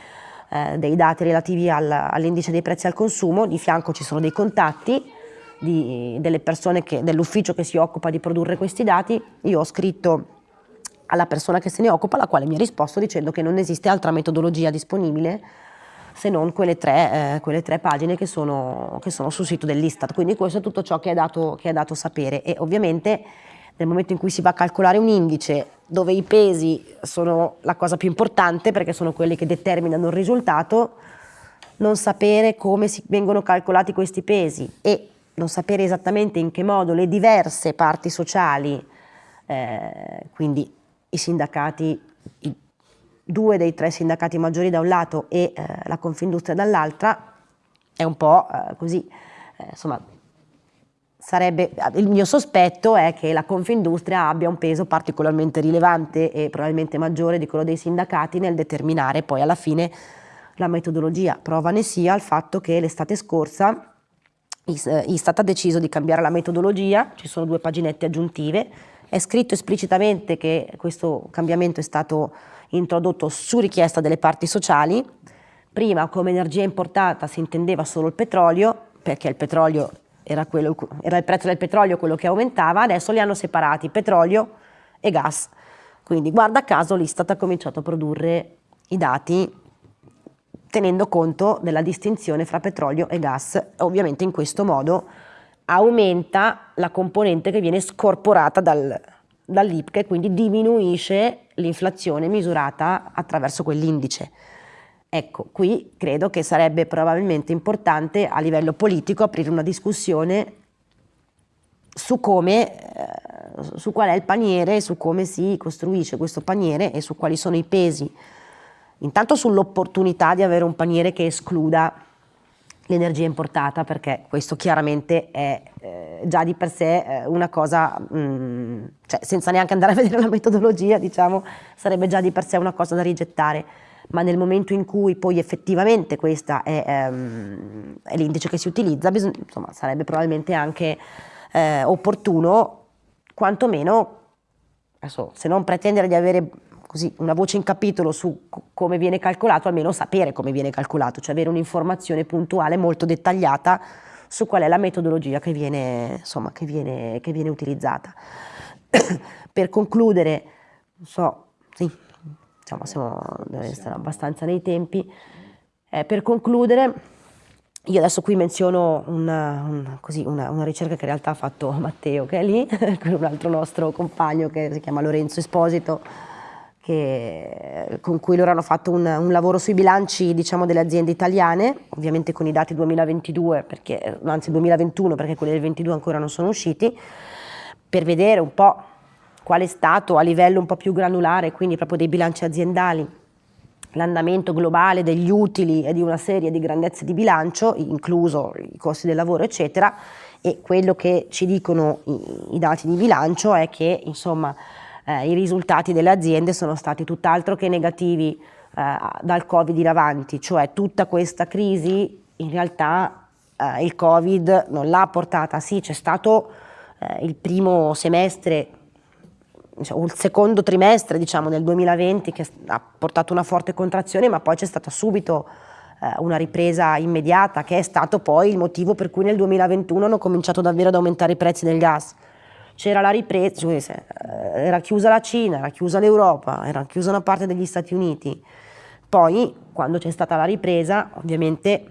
eh, dei dati relativi al, all'indice dei prezzi al consumo, di fianco ci sono dei contatti di, delle persone dell'ufficio che si occupa di produrre questi dati, io ho scritto alla persona che se ne occupa, la quale mi ha risposto dicendo che non esiste altra metodologia disponibile se non quelle tre, eh, quelle tre pagine che sono, che sono, sul sito dell'Istat. Quindi questo è tutto ciò che è, dato, che è dato sapere. E ovviamente nel momento in cui si va a calcolare un indice dove i pesi sono la cosa più importante perché sono quelli che determinano il risultato, non sapere come vengono calcolati questi pesi e non sapere esattamente in che modo le diverse parti sociali, eh, quindi i sindacati, i due dei tre sindacati maggiori da un lato e eh, la Confindustria dall'altra, è un po' eh, così, eh, insomma, sarebbe, il mio sospetto è che la Confindustria abbia un peso particolarmente rilevante e probabilmente maggiore di quello dei sindacati nel determinare poi alla fine la metodologia. Prova ne sia il fatto che l'estate scorsa Istat ha deciso di cambiare la metodologia, ci sono due paginette aggiuntive, è scritto esplicitamente che questo cambiamento è stato introdotto su richiesta delle parti sociali. Prima come energia importata si intendeva solo il petrolio, perché il petrolio era, quello, era il prezzo del petrolio quello che aumentava, adesso li hanno separati, petrolio e gas. Quindi guarda caso l'Istat ha cominciato a produrre i dati tenendo conto della distinzione fra petrolio e gas. Ovviamente in questo modo aumenta la componente che viene scorporata dal, dall'IPCA e quindi diminuisce l'inflazione misurata attraverso quell'indice. Ecco, qui credo che sarebbe probabilmente importante a livello politico aprire una discussione su come, eh, su qual è il paniere, su come si costruisce questo paniere e su quali sono i pesi. Intanto sull'opportunità di avere un paniere che escluda l'energia importata perché questo chiaramente è eh, già di per sé eh, una cosa, mh, mm, cioè senza neanche andare a vedere la metodologia diciamo, sarebbe già di per sé una cosa da rigettare, ma nel momento in cui poi effettivamente questa è, ehm, è l'indice che si utilizza, insomma, sarebbe probabilmente anche eh, opportuno quantomeno, adesso, se non pretendere di avere così, una voce in capitolo su come viene calcolato, almeno sapere come viene calcolato, cioè avere un'informazione puntuale molto dettagliata su qual è la metodologia che viene, insomma, che viene, che viene utilizzata. per concludere, non so, diciamo, siamo, essere abbastanza nei tempi, eh, per concludere, io adesso qui menziono una, una, così, una, una, ricerca che in realtà ha fatto Matteo, che è lì, con un altro nostro compagno che si chiama Lorenzo Esposito, che, con cui loro hanno fatto un, un lavoro sui bilanci diciamo, delle aziende italiane, ovviamente con i dati 2022, perché, anzi 2021 perché quelli del 2022 ancora non sono usciti, per vedere un po' qual è stato a livello un po' più granulare, quindi proprio dei bilanci aziendali, l'andamento globale degli utili e di una serie di grandezze di bilancio, incluso i costi del lavoro eccetera, e quello che ci dicono i, i dati di bilancio è che insomma eh, i risultati delle aziende sono stati tutt'altro che negativi eh, dal Covid in avanti, cioè tutta questa crisi in realtà eh, il Covid non l'ha portata, sì c'è stato eh, il primo semestre diciamo, il secondo trimestre diciamo, del 2020 che ha portato una forte contrazione, ma poi c'è stata subito eh, una ripresa immediata, che è stato poi il motivo per cui nel 2021 hanno cominciato davvero ad aumentare i prezzi del gas. C'era la ripresa, eh, era chiusa la Cina, era chiusa l'Europa, era chiusa una parte degli Stati Uniti. Poi, quando c'è stata la ripresa, ovviamente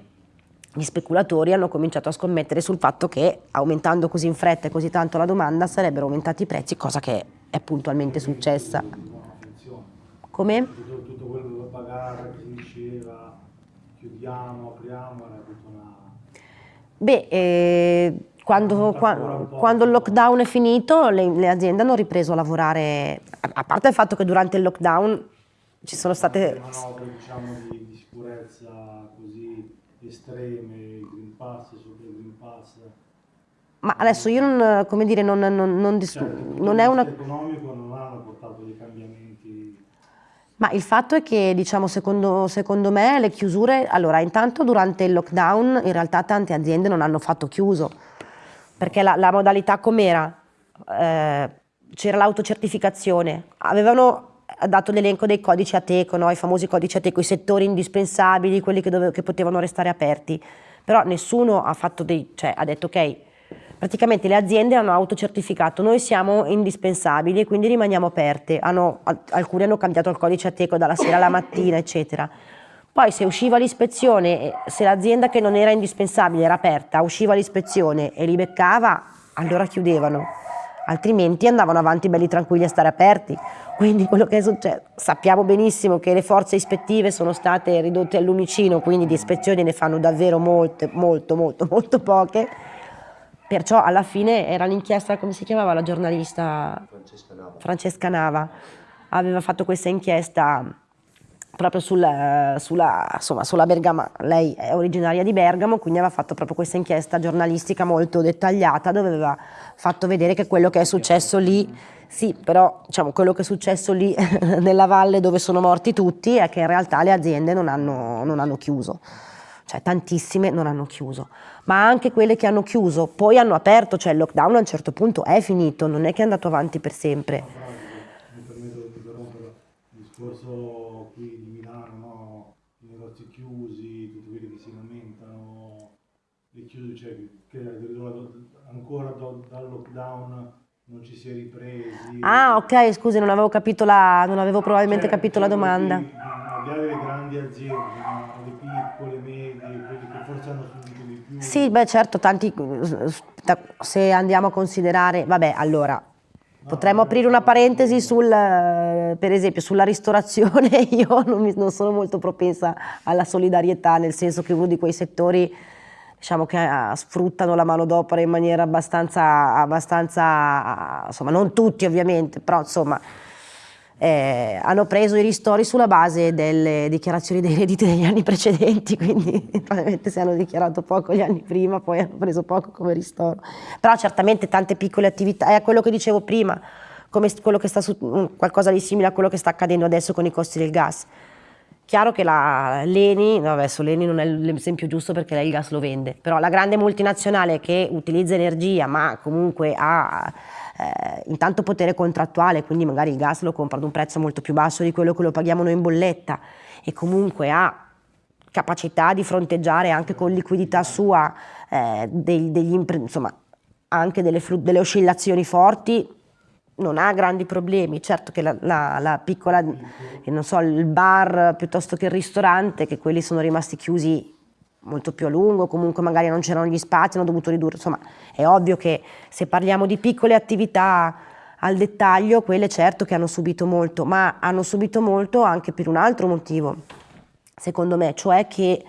gli speculatori hanno cominciato a scommettere sul fatto che aumentando così in fretta e così tanto la domanda sarebbero aumentati i prezzi, cosa che è puntualmente successa. Come? Tutto, quello da pagare, che si diceva, chiudiamo, apriamo, era tutta una... Beh, eh, quando, quando, quando, il lockdown è finito le, le, aziende hanno ripreso a lavorare, a parte il fatto che durante il lockdown ci sono state... manovre diciamo, di, di sicurezza così estreme, il Green Pass, sopra il Green Pass... Ma adesso io non, come dire, non, non, non, cioè, non è una... economico non hanno portato dei cambiamenti... Ma il fatto è che, diciamo, secondo, secondo me le chiusure... Allora, intanto durante il lockdown in realtà tante aziende non hanno fatto chiuso, perché la, la modalità com'era? Eh, c'era l'autocertificazione, avevano dato l'elenco dei codici Ateco, no? i famosi codici Ateco, i settori indispensabili, quelli che, dove, che potevano restare aperti, però nessuno ha, dei, cioè, ha detto ok, praticamente le aziende hanno autocertificato, noi siamo indispensabili e quindi rimaniamo aperte, hanno, alcuni hanno cambiato il codice Ateco dalla sera alla mattina, eccetera. Poi se usciva l'ispezione, se l'azienda che non era indispensabile era aperta, usciva l'ispezione e li beccava, allora chiudevano, altrimenti andavano avanti belli tranquilli a stare aperti. Quindi quello che è successo, sappiamo benissimo che le forze ispettive sono state ridotte al lumicino, quindi di ispezioni ne fanno davvero molte, molto, molto, molto poche. Perciò alla fine era l'inchiesta, come si chiamava la giornalista? Francesca Nava. Francesca Nava. Aveva fatto questa inchiesta proprio sul, sulla, insomma, sulla Bergamo, lei è originaria di Bergamo, quindi aveva fatto proprio questa inchiesta giornalistica molto dettagliata dove aveva fatto vedere che quello che è successo lì, sì, però diciamo, quello che è successo lì nella valle dove sono morti tutti è che in realtà le aziende non hanno, non hanno chiuso, cioè tantissime non hanno chiuso, ma anche quelle che hanno chiuso poi hanno aperto, cioè il lockdown a un certo punto è finito, non è che è andato avanti per sempre. Mi permetto di interrompere, il discorso qui di Milano, no? i negozi chiusi, tutti quelli che si lamentano, le chiuse, cioè che ancora do, dal lockdown non ci si è ripresi. Ah, ok, scusi, non avevo capito la, non avevo probabilmente cioè, capito la domanda. Al di là delle grandi aziende, le piccole, medie, quelle che forse hanno subito di più. Sì, beh certo, tanti, se andiamo a considerare, vabbè, allora, Potremmo aprire una parentesi sul, per esempio sulla ristorazione, io non, mi, non, sono molto propensa alla solidarietà, nel senso che uno di quei settori diciamo che uh, sfruttano la manodopera in maniera abbastanza, abbastanza, insomma non tutti ovviamente, però insomma eh, hanno preso i ristori sulla base delle dichiarazioni dei redditi degli anni precedenti, quindi probabilmente se hanno dichiarato poco gli anni prima poi hanno preso poco come ristoro. Però certamente tante piccole attività, è quello che dicevo prima, come quello che sta su, mm, qualcosa di simile a quello che sta accadendo adesso con i costi del gas Chiaro che la Leni, no, adesso Leni non è l'esempio giusto perché lei il gas lo vende, però la grande multinazionale che utilizza energia ma comunque ha eh, intanto potere contrattuale, quindi magari il gas lo compra ad un prezzo molto più basso di quello che lo paghiamo noi in bolletta e comunque ha capacità di fronteggiare anche con liquidità sua eh, dei, degli, insomma, anche delle, delle oscillazioni forti, non ha grandi problemi, certo che la, la, la piccola, so, il bar piuttosto che il ristorante, che quelli sono rimasti chiusi molto più a lungo, comunque magari non c'erano gli spazi, hanno dovuto ridurre, insomma è ovvio che se parliamo di piccole attività al dettaglio, quelle certo che hanno subito molto, ma hanno subito molto anche per un altro motivo, secondo me, cioè che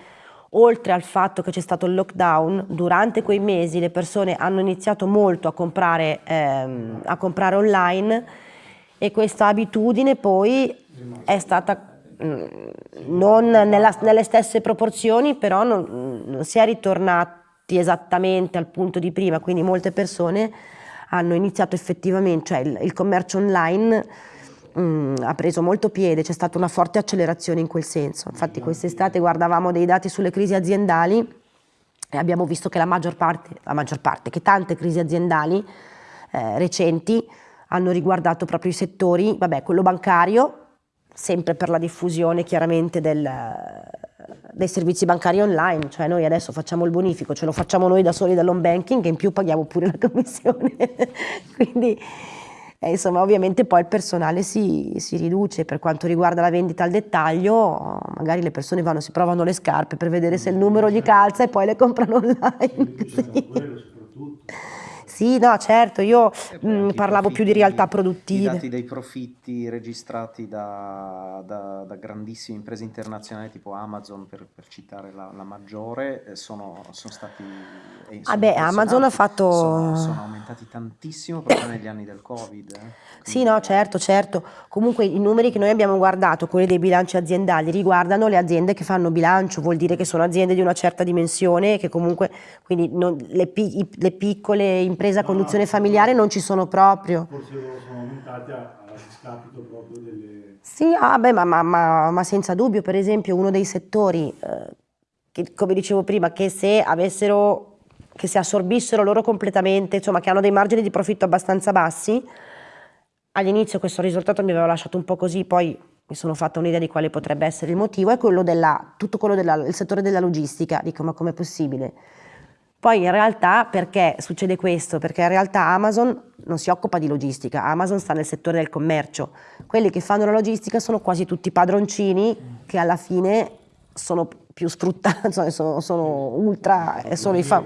oltre al fatto che c'è stato il lockdown, durante quei mesi le persone hanno iniziato molto a comprare, ehm, a comprare online e questa abitudine poi è stata non nella, nelle stesse proporzioni, però non, non si è ritornati esattamente al punto di prima, quindi molte persone hanno iniziato effettivamente, cioè il, il commercio online mh, ha preso molto piede, c'è stata una forte accelerazione in quel senso. Infatti quest'estate guardavamo dei dati sulle crisi aziendali e abbiamo visto che la maggior parte, la maggior parte che tante crisi aziendali eh, recenti hanno riguardato proprio i settori, vabbè, quello bancario, sempre per la diffusione chiaramente del, dei servizi bancari online, cioè noi adesso facciamo il bonifico, ce lo facciamo noi da soli dall'home banking e in più paghiamo pure la commissione. Quindi eh, insomma ovviamente poi il personale si, si, riduce, per quanto riguarda la vendita al dettaglio magari le persone vanno, si provano le scarpe per vedere se il numero gli calza e poi le comprano online. Sì. Sì, no, certo, io mh, mm, parlavo più di realtà produttive. I dati dei profitti registrati da, da, da grandissime imprese internazionali tipo Amazon, per, per citare la, la maggiore, eh, sono, sono stati... Eh, ah beh, Amazon ha fatto... Sono, sono, aumentati tantissimo proprio negli anni del Covid. Eh. Sì, no, certo, certo. Comunque i numeri che noi abbiamo guardato, quelli dei bilanci aziendali, riguardano le aziende che fanno bilancio, vuol dire che sono aziende di una certa dimensione, che comunque, quindi non, le, le piccole imprese impresa a conduzione familiare non ci sono proprio. Forse loro sono aumentate a, a discapito proprio delle... Sì, ah, beh, ma, ma, ma, ma, senza dubbio, per esempio uno dei settori, eh, che, come dicevo prima, che se avessero, che si assorbissero loro completamente, insomma che hanno dei margini di profitto abbastanza bassi, all'inizio questo risultato mi aveva lasciato un po' così, poi mi sono fatta un'idea di quale potrebbe essere il motivo, è quello della, tutto quello del settore della logistica, dico ma com'è possibile? Poi in realtà perché succede questo? Perché in realtà Amazon non si occupa di logistica, Amazon sta nel settore del commercio. Quelli che fanno la logistica sono quasi tutti padroncini che alla fine sono più sfruttati, sono, sono ultra, sono i fa...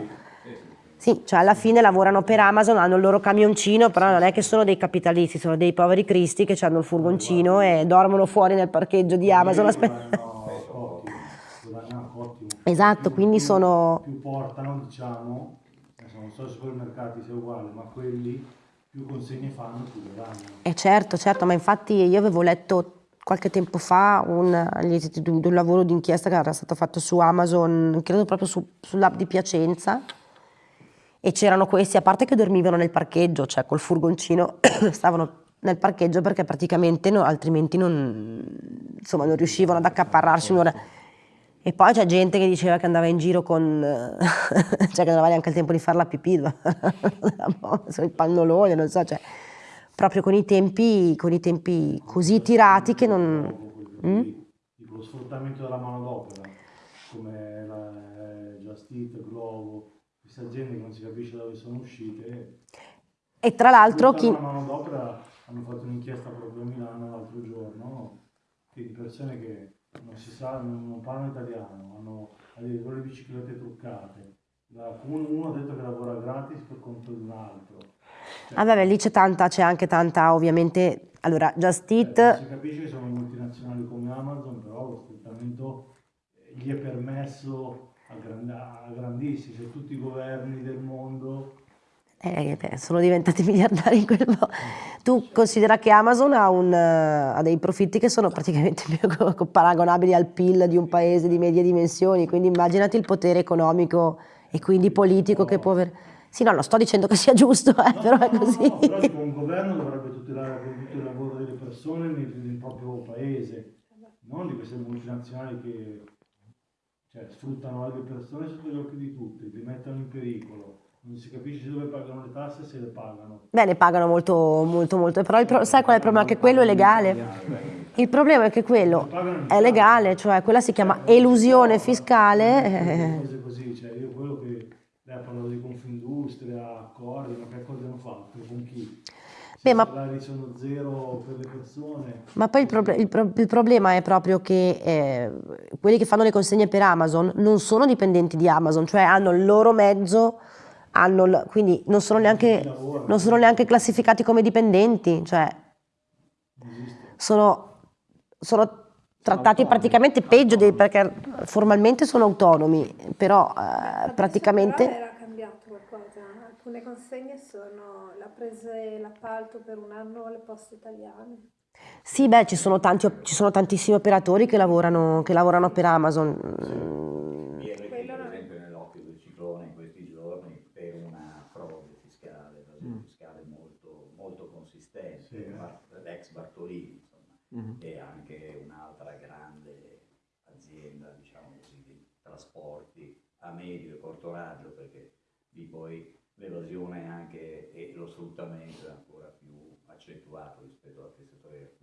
Sì, cioè alla fine lavorano per Amazon, hanno il loro camioncino, però non è che sono dei capitalisti, sono dei poveri cristi che hanno il furgoncino e dormono fuori nel parcheggio di Amazon. Aspetta. Esatto, quindi sono... Più portano, diciamo, non so se i supermercati sia uguale, ma quelli più consegne fanno, più le danno. Eh certo, certo, ma infatti io avevo letto qualche tempo fa un, un lavoro d'inchiesta che era stato fatto su Amazon, credo proprio su, sull'app di Piacenza, e c'erano questi, a parte che dormivano nel parcheggio, cioè col furgoncino, stavano nel parcheggio perché praticamente no, altrimenti non, insomma, non riuscivano ad accaparrarsi un'ora e poi c'è gente che diceva che andava in giro con... cioè che non aveva neanche il tempo di fare la pipì, il pannolone, non so, cioè proprio con i tempi, con i tempi così tirati che non... Mm? Tipo lo sfruttamento della manodopera, come la Just Eat, Glovo, queste aziende che non si capisce da dove sono uscite. E tra l'altro chi... La manodopera hanno fatto un'inchiesta proprio a Milano l'altro giorno, di persone che non si sa, non, non parlano italiano, hanno addirittura le biciclette truccate. Uno ha detto che lavora gratis per conto di un altro. Cioè, ah beh, lì c'è tanta, c'è anche tanta ovviamente, allora Just Eat... Eh, si capisce che sono multinazionali come Amazon, però lo sfruttamento gli è permesso a, grand, a grandissimi, se tutti i governi del mondo eh, beh, sono diventati miliardari in quel modo. Tu considera che Amazon ha, un, ha, dei profitti che sono praticamente paragonabili al PIL di un paese di medie dimensioni, quindi immaginati il potere economico e quindi politico che può avere. Sì, no, non sto dicendo che sia giusto, eh, no, però è così. No, però un governo dovrebbe tutelare il lavoro delle persone nel, nel, proprio paese, non di queste multinazionali che cioè, sfruttano le persone sotto gli occhi di tutti, li mettono in pericolo non si capisce dove pagano le tasse se le pagano. Beh, ne pagano molto, molto, molto, però pro- sai qual è il problema? Che quello è legale. Il problema è che quello è legale, cioè quella si chiama elusione fiscale. Cose così, cioè io quello che lei ha parlato di Confindustria, accordi, ma che accordi hanno fatto? Con chi? Beh, ma, sono zero per le persone. Ma poi il, proble- il, pro- il problema è proprio che eh, quelli che fanno le consegne per Amazon non sono dipendenti di Amazon, cioè hanno il loro mezzo hanno, quindi non sono, neanche, non sono neanche classificati come dipendenti, cioè sono, sono trattati autonomi. praticamente peggio dei, perché formalmente sono autonomi, però eh, praticamente... Era cambiato qualcosa, alcune consegne sono, l'ha presa l'appalto per un anno alle poste italiane. Sì, beh, ci sono, tanti, ci sono tantissimi operatori che lavorano, che lavorano per Amazon. Sì. Bartolini, insomma, mm-hmm. è anche un'altra grande azienda, diciamo così, di trasporti a medio e corto raggio, perché lì poi l'evasione anche e lo sfruttamento è ancora più accentuato rispetto al settore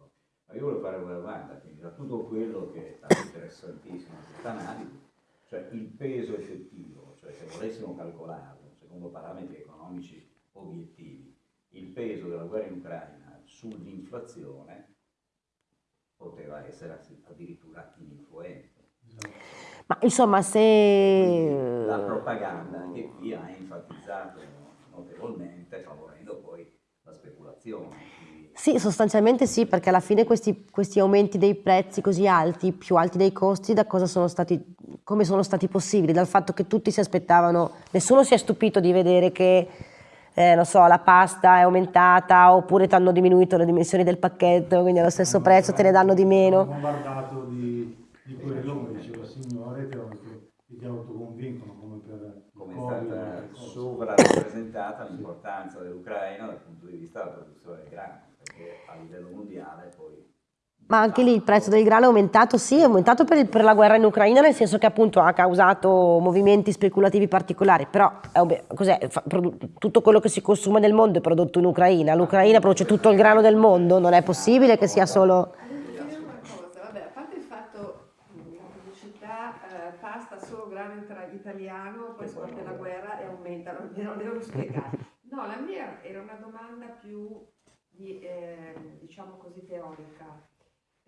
Ma io volevo fare una domanda, quindi da tutto quello che è stato interessantissimo in questa analisi, cioè il peso effettivo, cioè se volessimo calcolarlo secondo parametri economici obiettivi, il peso della guerra in Ucraina sull'inflazione poteva essere addirittura ininfluente. Ma insomma, se... La propaganda che qui ha enfatizzato notevolmente, favorendo poi la speculazione. Sì, sostanzialmente sì, perché alla fine questi, questi, aumenti dei prezzi così alti, più alti dei costi, da cosa sono stati, come sono stati possibili? Dal fatto che tutti si aspettavano, nessuno si è stupito di vedere che, eh, non so, la pasta è aumentata oppure ti hanno diminuito le dimensioni del pacchetto, quindi allo stesso no, prezzo te ne danno di meno. Ho bombardato di, di quello, come diceva il signore, che, ti autoconvincono come per come è stata sovrarappresentata l'importanza dell'Ucraina dal punto di vista della produzione del grano perché a livello mondiale poi... Ma anche lì il prezzo del grano è aumentato, sì, è aumentato per, il, per la guerra in Ucraina, nel senso che appunto ha causato movimenti speculativi particolari, però cos'è, tutto quello che si consuma nel mondo è prodotto in Ucraina, l'Ucraina produce tutto il grano del mondo, non è possibile che sia solo... pasta solo grano italiano, poi scoppia la guerra e aumenta, non devo spiegare. No, la mia era una domanda più di, eh, diciamo così, teorica,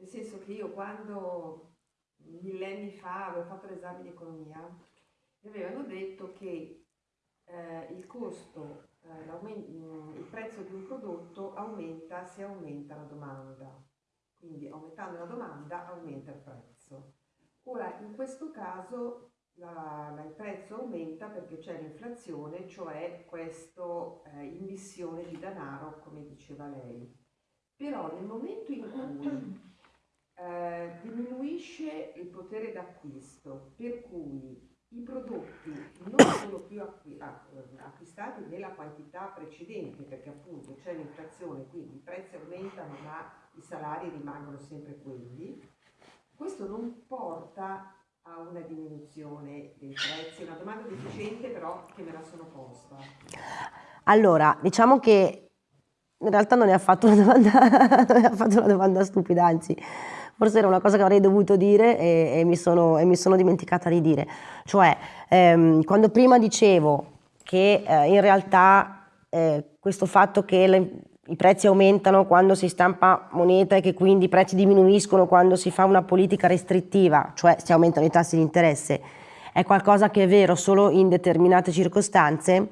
nel senso che io quando millenni fa avevo fatto l'esame di economia, mi avevano detto che eh, il costo, eh, il prezzo di un prodotto aumenta se aumenta la domanda. Quindi aumentando la domanda aumenta il prezzo. Ora, in questo caso la, la, il prezzo aumenta perché c'è l'inflazione, cioè questa eh, immissione di denaro, come diceva lei. Però nel momento in cui eh, diminuisce il potere d'acquisto, per cui i prodotti non sono più acqui acquistati nella quantità precedente, perché appunto c'è l'inflazione, quindi i prezzi aumentano ma i salari rimangono sempre quelli, questo non porta a una diminuzione dei prezzi? Una domanda difficile però che me la sono posta. Allora, diciamo che in realtà non ne ha fatto una domanda, non ha fatto una domanda stupida, anzi forse era una cosa che avrei dovuto dire e, e, mi, sono, e mi, sono, dimenticata di dire. Cioè, ehm, quando prima dicevo che eh, in realtà eh, questo fatto che le, i prezzi aumentano quando si stampa moneta e che quindi i prezzi diminuiscono quando si fa una politica restrittiva, cioè si aumentano i tassi di interesse, è qualcosa che è vero solo in determinate circostanze,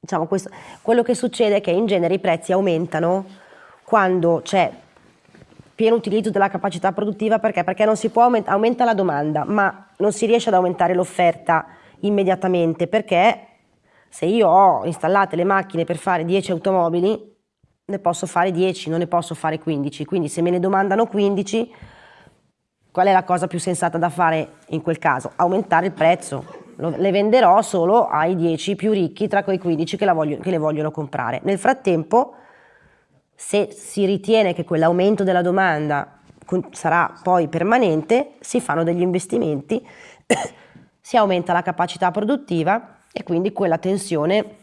diciamo questo, quello che succede è che in genere i prezzi aumentano quando c'è pieno utilizzo della capacità produttiva perché? Perché non si può aumentare, aumenta la domanda, ma non si riesce ad aumentare l'offerta immediatamente perché se io ho installate le macchine per fare 10 automobili, ne posso fare 10, non ne posso fare 15. Quindi se me ne domandano 15, qual è la cosa più sensata da fare in quel caso? Aumentare il prezzo. Le venderò solo ai 10 più ricchi tra quei 15 che, voglio, che le vogliono comprare. Nel frattempo, se si ritiene che quell'aumento della domanda sarà poi permanente, si fanno degli investimenti, si aumenta la capacità produttiva e quindi quella tensione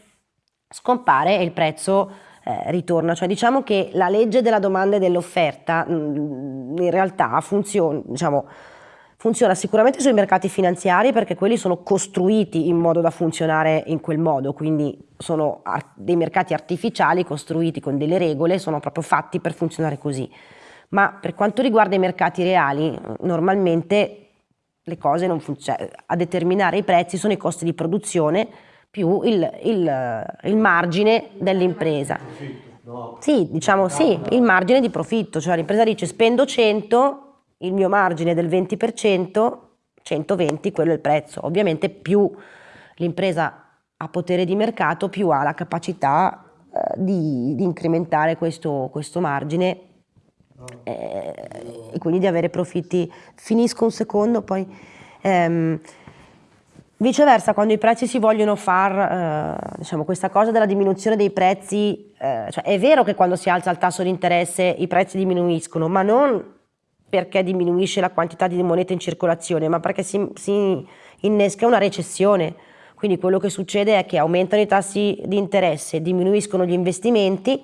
scompare e il prezzo eh, ritorna. Cioè diciamo che la legge della domanda e dell'offerta mm, in realtà funziona, diciamo, funziona sicuramente sui mercati finanziari perché quelli sono costruiti in modo da funzionare in quel modo, quindi sono dei mercati artificiali costruiti con delle regole, sono proprio fatti per funzionare così. Ma per quanto riguarda i mercati reali, normalmente le cose non funzionano, a determinare i prezzi sono i costi di produzione più il, il, il margine dell'impresa. Sì, diciamo sì, il margine di profitto, cioè l'impresa dice spendo 100, il mio margine del 20%, 120 quello è il prezzo. Ovviamente più l'impresa ha potere di mercato, più ha la capacità eh, di, di, incrementare questo, questo margine eh, e quindi di avere profitti. Finisco un secondo, poi ehm, viceversa quando i prezzi si vogliono far, eh, diciamo questa cosa della diminuzione dei prezzi, eh, cioè è vero che quando si alza il tasso di interesse i prezzi diminuiscono, ma non perché diminuisce la quantità di moneta in circolazione, ma perché si, si innesca una recessione. Quindi quello che succede è che aumentano i tassi di interesse, diminuiscono gli investimenti,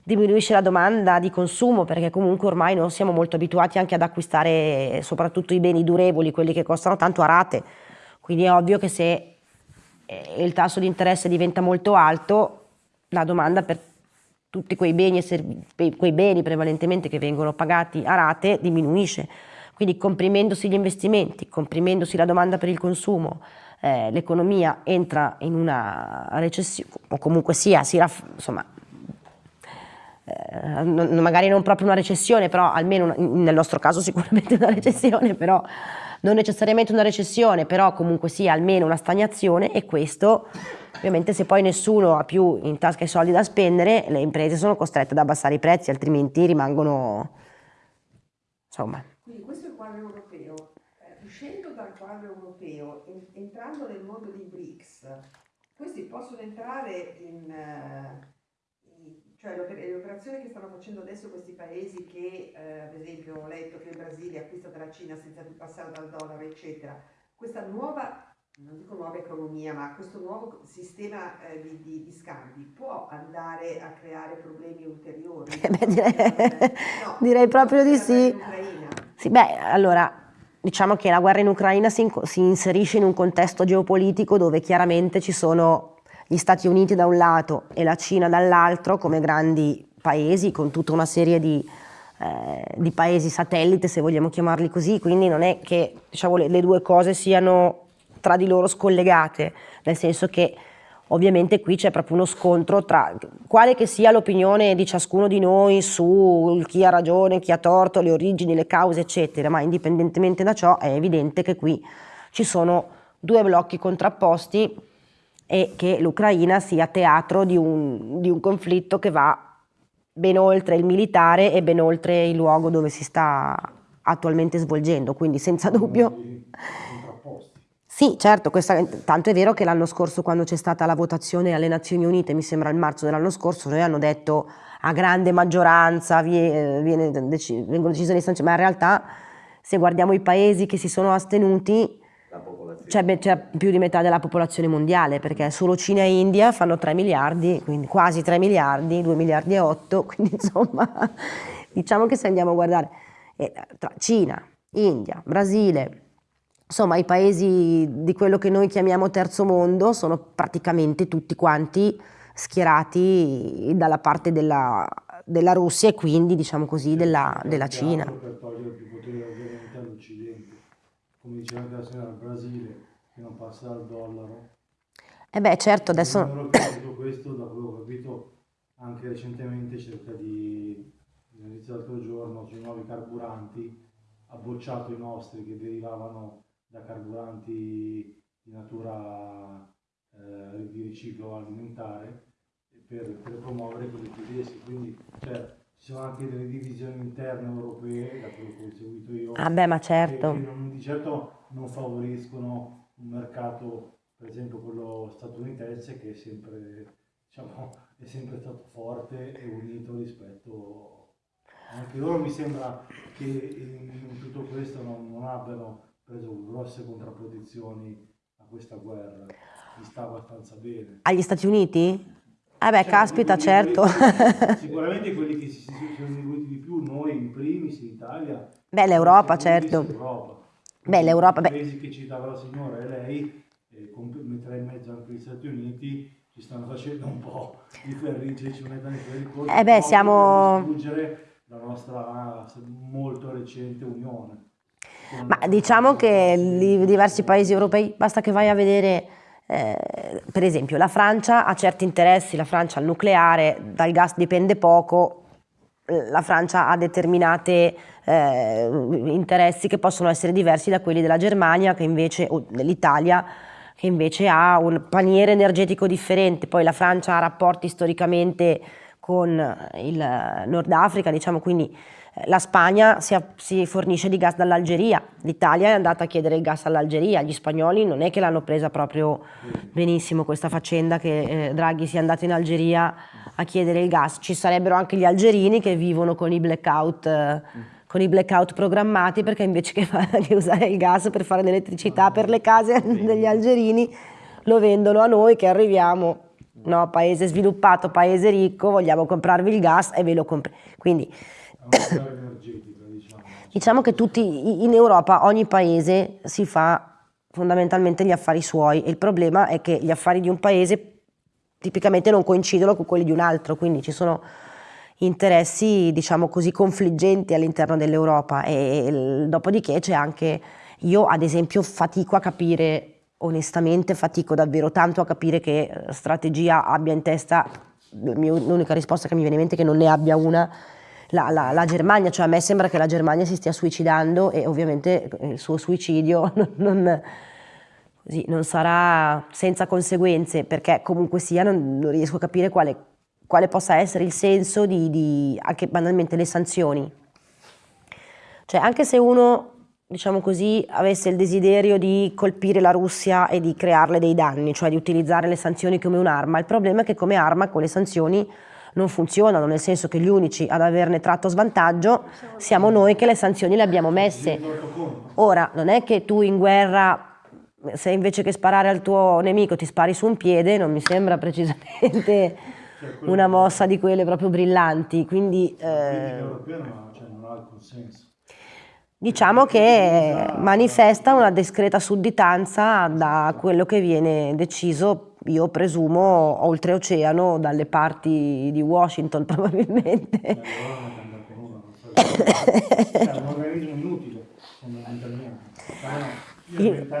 diminuisce la domanda di consumo perché comunque ormai non siamo molto abituati anche ad acquistare soprattutto i beni durevoli, quelli che costano tanto a rate. Quindi è ovvio che se eh, il tasso di interesse diventa molto alto, la domanda per tutti quei beni, quei beni prevalentemente che vengono pagati a rate diminuisce. Quindi comprimendosi gli investimenti, comprimendosi la domanda per il consumo, eh, l'economia entra in una recessione, o comunque sia, si insomma, eh, non, magari non proprio una recessione, però almeno una, nel nostro caso sicuramente una recessione, però non necessariamente una recessione, però comunque sia almeno una stagnazione e questo ovviamente se poi nessuno ha più in tasca i soldi da spendere, le imprese sono costrette ad abbassare i prezzi, altrimenti rimangono insomma. Quindi questo è il quadro europeo. Eh, uscendo dal quadro europeo, entrando nel mondo dei BRICS, questi possono entrare in... Uh, cioè le operazioni che stanno facendo adesso questi paesi che, eh, ad esempio, ho letto che il Brasile acquista dalla Cina senza più passare dal dollaro, eccetera, questa nuova, non dico nuova economia, ma questo nuovo sistema eh, di, di, di, scambi può andare a creare problemi ulteriori? Eh beh, direi, no, direi proprio di sì. sì. Beh, allora, diciamo che la guerra in Ucraina si, si inserisce in un contesto geopolitico dove chiaramente ci sono gli Stati Uniti da un lato e la Cina dall'altro come grandi paesi con tutta una serie di, eh, di, paesi satellite se vogliamo chiamarli così, quindi non è che diciamo, le, le due cose siano tra di loro scollegate, nel senso che ovviamente qui c'è proprio uno scontro tra quale che sia l'opinione di ciascuno di noi su chi ha ragione, chi ha torto, le origini, le cause, eccetera, ma indipendentemente da ciò è evidente che qui ci sono due blocchi contrapposti e che l'Ucraina sia teatro di un, di un conflitto che va ben oltre il militare e ben oltre il luogo dove si sta attualmente svolgendo, quindi senza dubbio... Sì, certo, questa, tanto è vero che l'anno scorso quando c'è stata la votazione alle Nazioni Unite, mi sembra il marzo dell'anno scorso, noi hanno detto a grande maggioranza viene, viene, vengono decise le sanzioni, ma in realtà se guardiamo i paesi che si sono astenuti, c'è, c'è, più di metà della popolazione mondiale perché solo Cina e India fanno 3 miliardi, quindi quasi 3 miliardi, 2 miliardi e 8, quindi insomma diciamo che se andiamo a guardare eh, tra Cina, India, Brasile, insomma i paesi di quello che noi chiamiamo terzo mondo sono praticamente tutti quanti schierati dalla parte della, della Russia e quindi diciamo così della, della Cina. Per togliere più potere ovviamente all'Occidente come diceva anche la signora, il Brasile che non passa dal dollaro. Eh beh, certo, adesso... Tutto questo, da quello che ho capito, anche recentemente cerca di, all'inizio dell'altro giorno, sui nuovi carburanti, ha bocciato i nostri che derivavano da carburanti di natura eh, di riciclo alimentare per, per promuovere quelli tedeschi. Quindi, cioè, ci sono anche delle divisioni interne europee, da quello che ho seguito io, ah beh, ma certo. che, che non, di certo non favoriscono un mercato, per esempio quello statunitense, che è sempre, diciamo, è sempre stato forte e unito rispetto... Anche loro mi sembra che in, in tutto questo non, non abbiano preso grosse contrapposizioni a questa guerra, gli sta abbastanza bene. Agli Stati Uniti? Eh beh, cioè, caspita, certo. Quelli, sicuramente quelli che si, si sono evoluti di più, noi in primis in Italia. Beh, l'Europa, certo. L'Europa. Beh, l'Europa... I paesi che citava la signora e lei, e metterà in mezzo anche gli Stati Uniti, ci stanno facendo un po' di ferrigge, ci mettono i ferri Eh beh, siamo... Per distruggere la nostra molto recente unione. Ma diciamo che i diversi paesi europei, basta che vai a vedere eh, per esempio la Francia ha certi interessi, la Francia al nucleare, dal gas dipende poco, la Francia ha determinati eh, interessi che possono essere diversi da quelli della Germania invece, o dell'Italia che invece ha un paniere energetico differente, poi la Francia ha rapporti storicamente con il Nord Africa, diciamo quindi la Spagna si, si fornisce di gas dall'Algeria, l'Italia è andata a chiedere il gas all'Algeria, gli spagnoli non è che l'hanno presa proprio benissimo questa faccenda che eh, Draghi sia andato in Algeria a chiedere il gas, ci sarebbero anche gli algerini che vivono con i blackout, eh, con i blackout programmati perché invece che, che usare il gas per fare l'elettricità per le case degli algerini lo vendono a noi che arriviamo no? Paese sviluppato, paese ricco, vogliamo comprarvi il gas e ve lo compri. Quindi Diciamo. diciamo che tutti in Europa ogni paese si fa fondamentalmente gli affari suoi e il problema è che gli affari di un paese tipicamente non coincidono con quelli di un altro, quindi ci sono interessi diciamo così confliggenti all'interno dell'Europa e, e dopodiché c'è anche io ad esempio fatico a capire onestamente fatico davvero tanto a capire che strategia abbia in testa l'unica risposta che mi viene in mente è che non ne abbia una la, la, la, Germania, cioè a me sembra che la Germania si stia suicidando e ovviamente il suo suicidio non, non, così, non sarà senza conseguenze perché comunque sia non, non riesco a capire quale, quale, possa essere il senso di, di anche banalmente le sanzioni. Cioè anche se uno diciamo così, avesse il desiderio di colpire la Russia e di crearle dei danni, cioè di utilizzare le sanzioni come un'arma. Il problema è che come arma con le sanzioni non funzionano, nel senso che gli unici ad averne tratto svantaggio siamo noi che le sanzioni le abbiamo messe. Ora, non è che tu in guerra, se invece che sparare al tuo nemico ti spari su un piede, non mi sembra precisamente una mossa di quelle proprio brillanti, quindi... Eh, diciamo che manifesta una discreta sudditanza da quello che viene deciso, io presumo, oltreoceano dalle parti di Washington probabilmente. Eh, è un organismo inutile, fondamentalmente.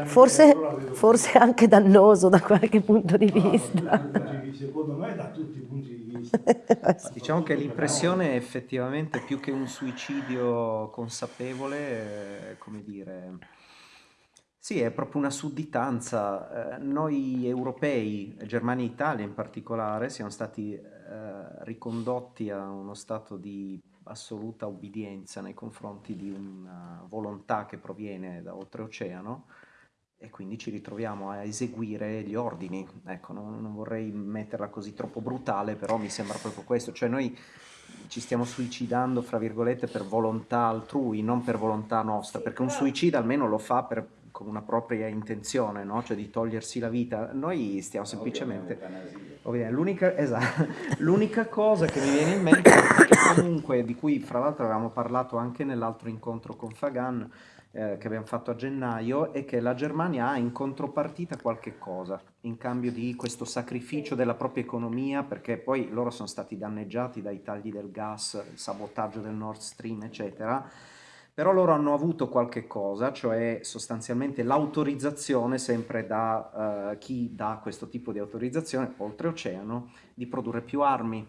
Forse, forse anche dannoso da qualche punto di vista. Secondo me da tutti i punti di vista. Diciamo che l'impressione è effettivamente più che un suicidio consapevole, eh, come dire, sì, è proprio una sudditanza. Eh, noi europei, Germania e Italia in particolare, siamo stati eh, ricondotti a uno stato di assoluta obbedienza nei confronti di una volontà che proviene da oltreoceano e quindi ci ritroviamo a eseguire gli ordini. Ecco, non, non, vorrei metterla così troppo brutale, però mi sembra proprio questo, cioè noi ci stiamo suicidando, fra virgolette, per volontà altrui, non per volontà nostra, perché un suicida almeno lo fa per, con una propria intenzione, no? cioè di togliersi la vita. Noi stiamo semplicemente... L'unica, esatto, l'unica cosa che mi viene in mente, comunque, di cui fra l'altro avevamo parlato anche nell'altro incontro con Fagan, eh, che abbiamo fatto a gennaio è che la Germania ha in contropartita qualche cosa in cambio di questo sacrificio della propria economia perché poi loro sono stati danneggiati dai tagli del gas, il sabotaggio del Nord Stream eccetera però loro hanno avuto qualche cosa, cioè sostanzialmente l'autorizzazione sempre da uh, chi dà questo tipo di autorizzazione, oltreoceano, di produrre più armi,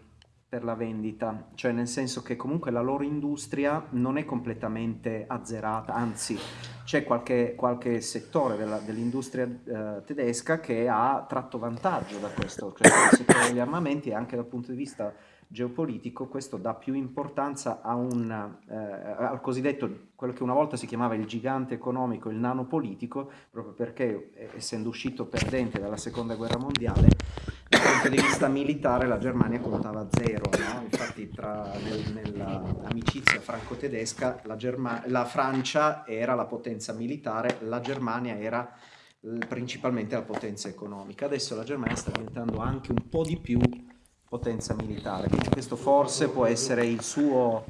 per la vendita, cioè nel senso che comunque la loro industria non è completamente azzerata, anzi c'è qualche, qualche, settore dell'industria dell eh, tedesca che ha tratto vantaggio da questo, cioè il settore degli armamenti e anche dal punto di vista geopolitico questo dà più importanza un, eh, al cosiddetto, quello che una volta si chiamava il gigante economico, il nano politico, proprio perché eh, essendo uscito perdente dalla seconda guerra mondiale dal punto di vista militare la Germania contava zero, no? infatti tra, nel, nell'amicizia franco-tedesca la, la, Francia era la potenza militare, la Germania era principalmente la potenza economica, adesso la Germania sta diventando anche un po' di più potenza militare, quindi questo forse può essere il suo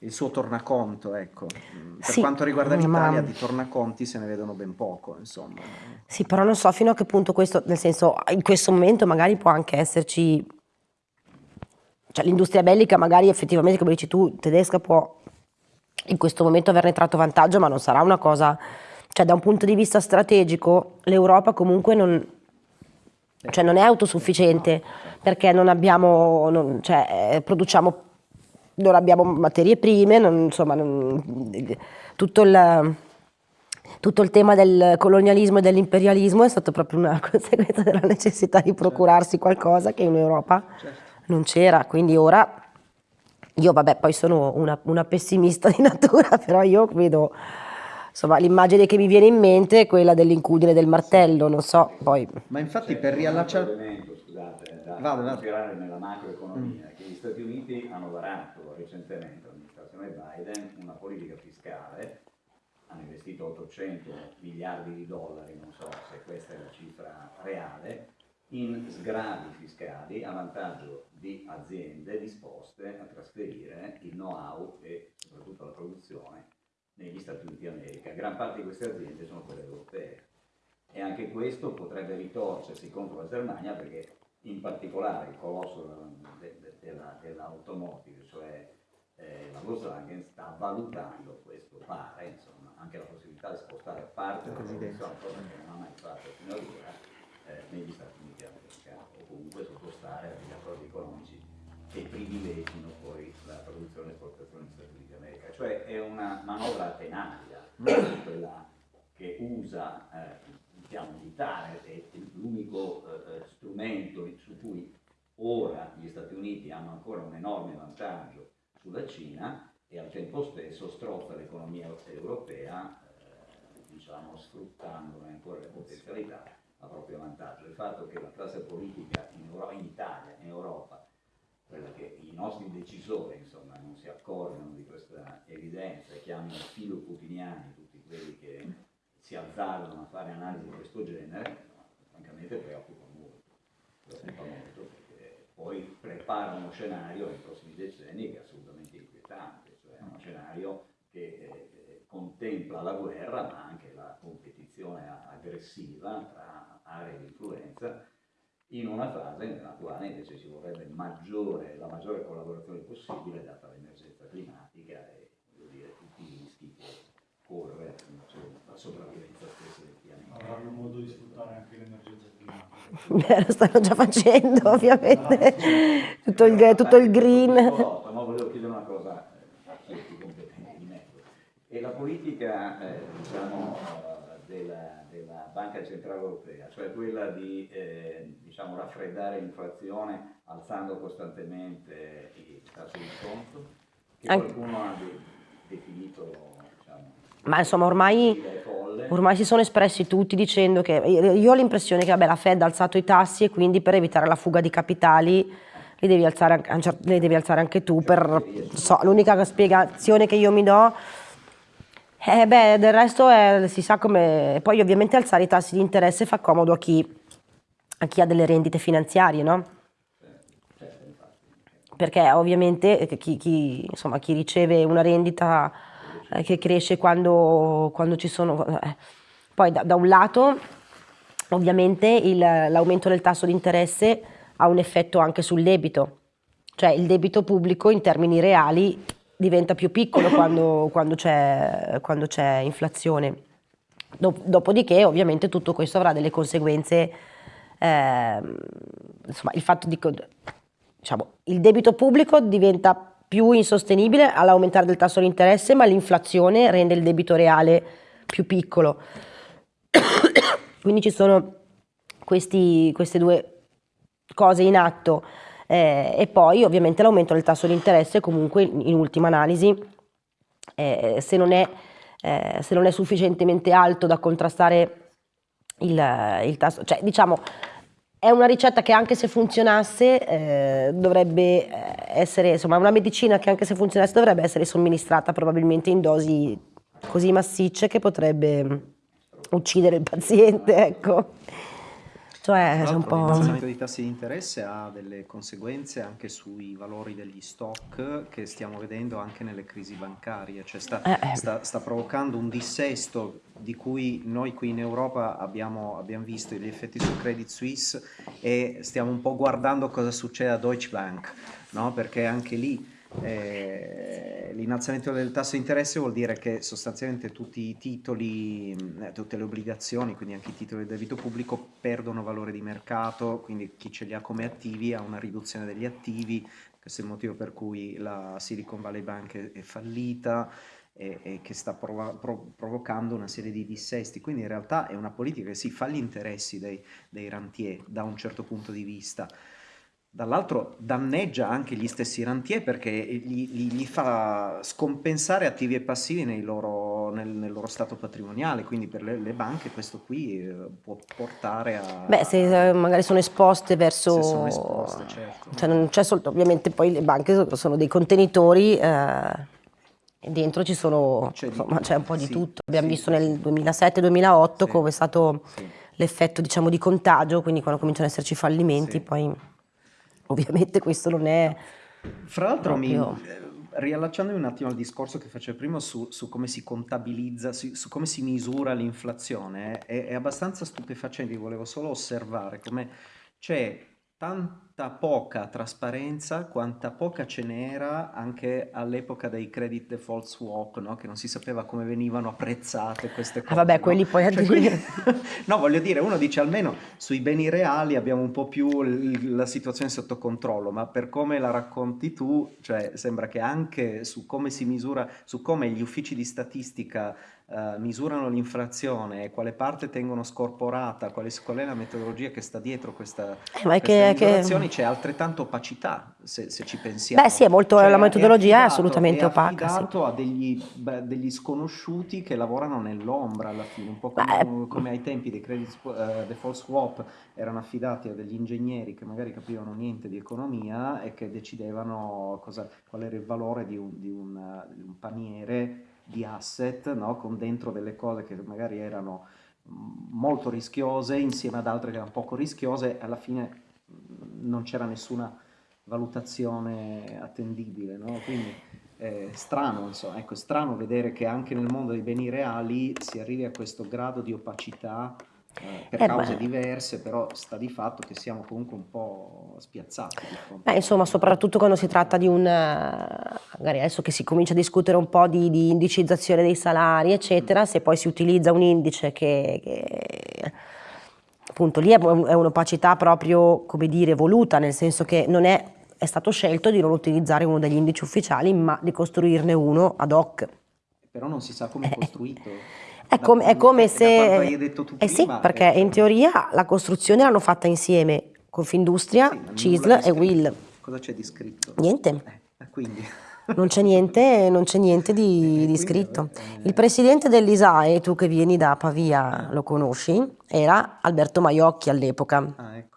il suo tornaconto, ecco. Per sì, quanto riguarda l'Italia, ma... di tornaconti se ne vedono ben poco, insomma. Sì, però non so fino a che punto questo, nel senso, in questo momento magari può anche esserci, cioè l'industria bellica magari effettivamente, come dici tu, tedesca può in questo momento averne tratto vantaggio, ma non sarà una cosa, cioè da un punto di vista strategico l'Europa comunque non, cioè non è autosufficiente perché non abbiamo, non, cioè, produciamo non abbiamo materie prime, non, insomma, non, tutto, il, tutto, il, tema del colonialismo e dell'imperialismo è stato proprio una conseguenza della necessità di procurarsi qualcosa che in Europa certo. non c'era, quindi ora io vabbè poi sono una, una pessimista di natura, però io vedo insomma l'immagine che mi viene in mente è quella dell'incudine del martello, non so, poi... Ma infatti per riallacciare... Scusate, da vado, vado. nella macroeconomia, mm. che gli Stati Uniti hanno varato recentemente l'amministrazione Biden una politica fiscale, hanno investito 800 miliardi di dollari, non so se questa è la cifra reale, in sgravi fiscali a vantaggio di aziende disposte a trasferire il know-how e soprattutto la produzione negli Stati Uniti d'America. Gran parte di queste aziende sono quelle europee e anche questo potrebbe ritorcersi contro la Germania perché in particolare il colosso dell'automotive, cioè eh, la Volkswagen sta valutando questo, pare, insomma, anche la possibilità di spostare parte della produzione, cosa che non ha mai fatto fino ad ora, eh, negli Stati Uniti d'America, o comunque sottostare agli accordi economici che privilegino poi la produzione e negli Stati Uniti d'America. Cioè è una manovra tenaria, quella che usa eh, il piano militare, è l'unico eh, strumento su cui ora gli Stati Uniti hanno ancora un enorme vantaggio sulla Cina e al tempo stesso strozza l'economia europea, eh, diciamo, sfruttandone ancora le potenzialità a proprio vantaggio. Il fatto che la classe politica in, Euro in Italia, in Europa, quella che i nostri decisori insomma, non si accorgono di questa evidenza e chiamano filo putiniani tutti quelli che si azzardano a fare analisi di questo genere, francamente preoccupa molto. Preoccupa molto perché poi prepara uno scenario nei prossimi decenni che è assolutamente inquietante, cioè uno scenario che eh, contempla la guerra ma anche la competizione aggressiva tra aree di influenza in una fase nella quale invece ci vorrebbe maggiore, la maggiore collaborazione possibile data l'emergenza climatica e dire, tutti i rischi che corre la sopravvivenza stessa del pianeta. Avranno modo di sfruttare anche l'emergenza climatica. Beh, lo stanno già facendo ovviamente, tutto il, tutto il green. Volta, ma volevo chiedere una cosa a chi è più competente di me. E la politica, eh, diciamo, della, della, Banca Centrale Europea, cioè quella di eh, diciamo, raffreddare l'inflazione alzando costantemente i tassi di sconto, che qualcuno ha de definito diciamo, ma insomma ormai, ormai, si sono espressi tutti dicendo che io ho l'impressione che vabbè, la Fed ha alzato i tassi e quindi per evitare la fuga di capitali li devi alzare, li devi alzare anche tu. So, L'unica spiegazione che io mi do eh beh, del resto è, si sa come... Poi ovviamente alzare i tassi di interesse fa comodo a chi, a chi ha delle rendite finanziarie, no? Perché ovviamente chi, chi, insomma, chi riceve una rendita eh, che cresce quando, quando ci sono... Eh. Poi da, da, un lato ovviamente l'aumento del tasso di interesse ha un effetto anche sul debito, cioè il debito pubblico in termini reali diventa più piccolo quando, quando c'è inflazione. Dopodiché ovviamente tutto questo avrà delle conseguenze, eh, insomma il fatto di, diciamo, il debito pubblico diventa più insostenibile all'aumentare del tasso di interesse, ma l'inflazione rende il debito reale più piccolo. Quindi ci sono questi, queste due cose in atto eh, e poi ovviamente l'aumento del tasso di interesse comunque in ultima analisi eh, se, non è, eh, se, non è, sufficientemente alto da contrastare il, il tasso, cioè diciamo è una ricetta che anche se funzionasse eh, dovrebbe eh, essere, insomma, una medicina che anche se funzionasse dovrebbe essere somministrata probabilmente in dosi così massicce che potrebbe uccidere il paziente, ecco. Cioè, c'è un po'... L'innalzamento dei tassi di interesse ha delle conseguenze anche sui valori degli stock che stiamo vedendo anche nelle crisi bancarie, cioè sta, eh, eh. sta, sta provocando un dissesto di cui noi qui in Europa abbiamo, abbiamo, visto gli effetti su Credit Suisse e stiamo un po' guardando cosa succede a Deutsche Bank, no? perché anche lì eh, l'innalzamento del tasso di interesse vuol dire che sostanzialmente tutti i titoli, eh, tutte le obbligazioni, quindi anche i titoli del debito pubblico perdono valore di mercato, quindi chi ce li ha come attivi ha una riduzione degli attivi, questo è il motivo per cui la Silicon Valley Bank è, è fallita e, e, che sta prov prov provocando una serie di dissesti, quindi in realtà è una politica che si fa gli interessi dei, dei rantier da un certo punto di vista, dall'altro danneggia anche gli stessi rantier perché gli, gli, gli fa scompensare attivi e passivi loro, nel, nel, loro stato patrimoniale, quindi per le, le banche questo qui eh, può portare a... Beh, se eh, magari sono esposte verso... Sono esposte, certo. Cioè non c'è soltanto, ovviamente poi le banche sono dei contenitori... Eh, e dentro c'è, insomma, un po' di sì, tutto. Abbiamo sì, visto nel 2007-2008 sì. come è stato l'effetto diciamo di contagio, quindi quando cominciano ad esserci fallimenti, poi ovviamente questo non è Fra l'altro, mi, proprio... eh, riallacciandomi un attimo al discorso che facevo prima su, su come si contabilizza, su, su come si misura l'inflazione, è, è abbastanza stupefacente. Volevo solo osservare come c'è tanta poca trasparenza, quanta poca ce n'era anche all'epoca dei credit default swap, no? Che non si sapeva come venivano apprezzate queste Ah cose. vabbè, no? quelli poi Cioè, quindi- addirittura... no, voglio dire, uno dice almeno sui beni reali abbiamo un po' più la situazione sotto controllo, ma per come la racconti tu, cioè sembra che anche su come si misura, su come gli uffici di statistica eh, misurano l'inflazione e quale parte tengono scorporata, quale- qual è la metodologia che sta dietro questa, Eh, ma è queste che, che- misurazioni, c'è altrettanto opacità se, se ci pensiamo. Beh sì, è molto, Cioè, la metodologia è affidato- assolutamente è opaca, sì. affidato a degli, beh, degli sconosciuti che lavorano nell'ombra alla fine, un po' come, Beh, come ai tempi dei credit sw- eh, default swap erano affidati a degli ingegneri che magari capivano niente di economia e che decidevano cosa- qual era il valore di un, di un, di un paniere di asset, no? Con dentro delle cose che magari erano mm, molto rischiose insieme ad altre che erano poco rischiose alla fine mm, non c'era nessuna valutazione attendibile, no? Quindi è strano, insomma, ecco, è strano vedere che anche nel mondo dei beni reali si arrivi a questo grado di opacità eh, per Eh, cause beh. diverse, però sta di fatto che siamo comunque un po' spiazzati Beh, insomma, soprattutto quando si tratta di un, eh, magari adesso che si comincia a discutere un po' di, di indicizzazione dei salari, eccetera, se poi si utilizza un indice che, che- appunto lì è, è un'opacità proprio, come dire, voluta, nel senso che non è, è stato scelto di non utilizzare uno degli indici ufficiali, ma di costruirne uno ad hoc. Però non si sa come è costruito. È Da come, è come quanto hai se... detto tu Eh sì, perché eh, in teoria la costruzione l'hanno fatta insieme Confindustria, sì, CISL e. Will. Cosa c'è di scritto? Niente. Eh, quindi... Non c'è niente, non niente di, Eh, di scritto. eh. Il presidente dell'ISAE, tu che vieni da Pavia lo conosci, era Alberto Maiocchi all'epoca. Ah, ecco.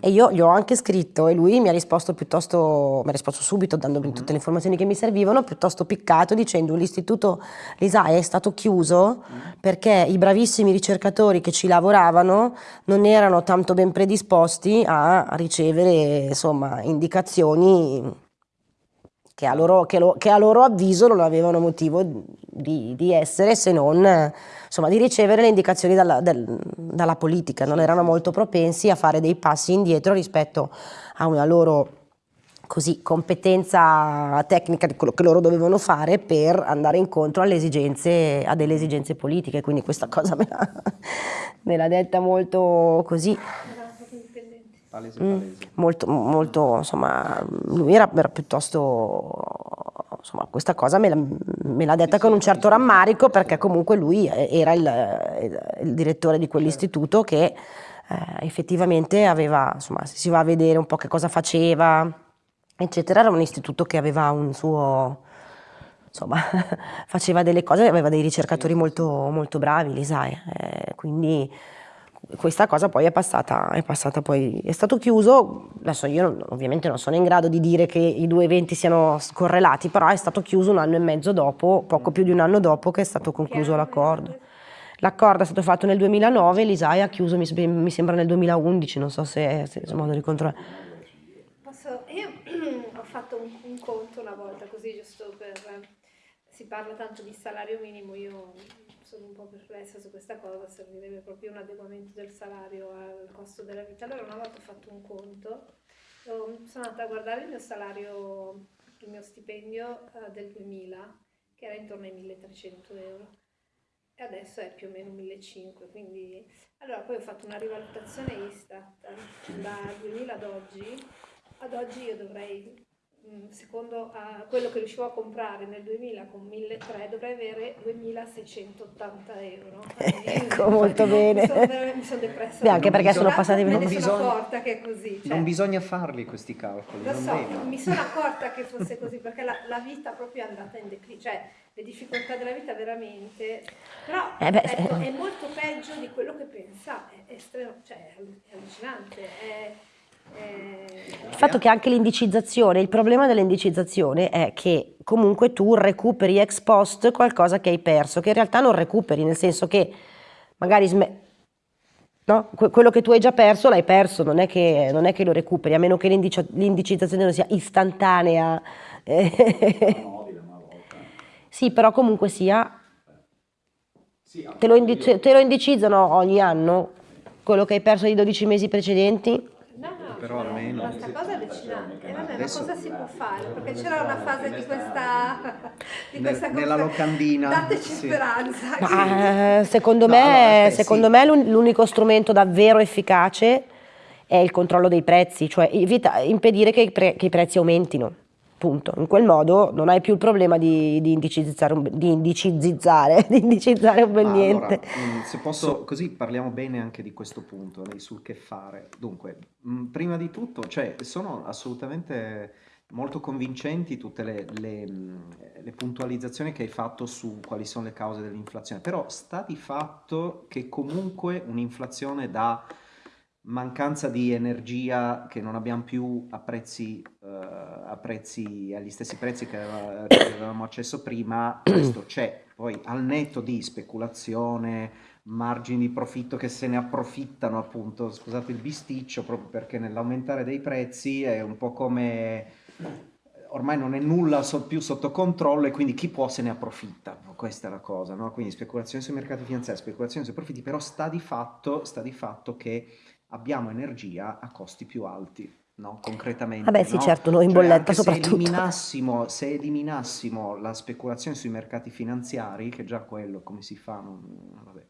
E io gli ho anche scritto e lui mi ha risposto piuttosto, mi ha risposto subito dandomi tutte le informazioni che mi servivano, piuttosto piccato dicendo l'istituto l'ISAE è stato chiuso perché i bravissimi ricercatori che ci lavoravano non erano tanto ben predisposti a ricevere insomma indicazioni che a loro, che lo- che a loro avviso non avevano motivo di, di essere se non insomma, di ricevere le indicazioni dalla, del- dalla politica, non erano molto propensi a fare dei passi indietro rispetto a una loro così, competenza tecnica di quello che loro dovevano fare per andare incontro alle esigenze, a delle esigenze politiche, quindi questa cosa me l'ha, me l'ha detta molto così. Indipendenti. Palese, Mm, palese. molto, molto, insomma, lui era, era piuttosto, insomma, questa cosa me l'ha, me l'ha detta Sì, con un certo rammarico perché comunque lui era il, il direttore di quell'istituto che eh, effettivamente aveva, insomma, se si va a vedere un po' che cosa faceva, eccetera, era un istituto che aveva un suo, insomma, faceva delle cose, aveva dei ricercatori molto, molto bravi, l'ISAE, eh, quindi questa cosa poi è passata, è passata poi, è stato chiuso, adesso io non- ovviamente non sono in grado di dire che i due eventi siano correlati, però è stato chiuso un anno e mezzo dopo, poco più di un anno dopo che è stato concluso l'accordo. è? L'accordo è stato fatto nel 2009, l'ISAE ha chiuso mi, mi sembra nel 2011, non so se, se c'è modo di controllare. Posso, io ho fatto un, un conto una volta così giusto per si parla tanto di salario minimo io sono un po' perplessa su questa cosa servirebbe proprio un adeguamento del salario al costo della vita. Allora una volta ho fatto un conto ho- sono andata a guardare il mio salario il mio stipendio eh, del 2000 che era intorno ai 1300 euro e adesso è più o meno 1500 quindi allora poi ho fatto una rivalutazione Istat dal 2000 ad oggi ad oggi io dovrei, secondo a quello che riuscivo a comprare nel 2000 con 1.300, dovrei avere 2.680 euro. Ecco, molto bene. Mi sono, veramente- mi sono depressa. Beh, anche perché sono passati non sono bisogna- accorta che è così. cioè, Non bisogna farli questi calcoli, lo non so, devi. mi sono accorta che fosse così perché la, la vita proprio è andata in declino, cioè le difficoltà della vita veramente, però Eh beh, ecco, se- è molto peggio di quello che pensavo, è, estremo, cioè, è allu- è allucinante. È, è- Il fatto che anche l'indicizzazione, il problema dell'indicizzazione è che comunque tu recuperi ex post qualcosa che hai perso, che in realtà non recuperi, nel senso che magari No? Que- quello che tu hai già perso l'hai perso, non è che, non è che lo recuperi, a meno che l'indici- l'indicizzazione non sia istantanea. Sì, però comunque sia, te lo, te lo indicizzano ogni anno, quello che hai perso nei 12 mesi precedenti. No, no, Però almeno- ma sta cosa è allucinante. E vabbè, ma Adesso- cosa si può fare? Perché c'era una fase di questa, di Nel- questa nella locandina, Dateci sì. speranza. Ma, eh, secondo No, me, allora, aspetta, secondo sì. me l'un- l'unico strumento davvero efficace è il controllo dei prezzi, cioè evita- impedire che i, pre- che i prezzi aumentino. Punto. In quel modo non hai più il problema di, di indicizzare, un, di indicizzare, di indicizzare un bel niente. allora, mm, se posso, così parliamo bene anche di questo punto, sul che fare. Dunque, mm, prima di tutto, cioè, sono assolutamente molto convincenti tutte le, le, mm, le puntualizzazioni che hai fatto su quali sono le cause dell'inflazione, però sta di fatto che comunque un'inflazione da mancanza di energia che non abbiamo più a prezzi, eh, a prezzi agli stessi prezzi che aveva- che avevamo accesso prima, questo c'è. Poi al netto di speculazione, margini di profitto che se ne approfittano appunto, scusate il bisticcio, proprio perché nell'aumentare dei prezzi è un po' come ormai non è nulla più sotto controllo e quindi chi può se ne approfitta, questa è la cosa, no? Quindi speculazione sui mercati finanziari, speculazione sui profitti, però sta di fatto, sta di fatto che abbiamo energia a costi più alti, no? Concretamente, Vabbè, sì, no? certo, noi in Cioè, bolletta soprattutto. Se eliminassimo, se eliminassimo la speculazione sui mercati finanziari, che già quello come si fa, non- vabbè,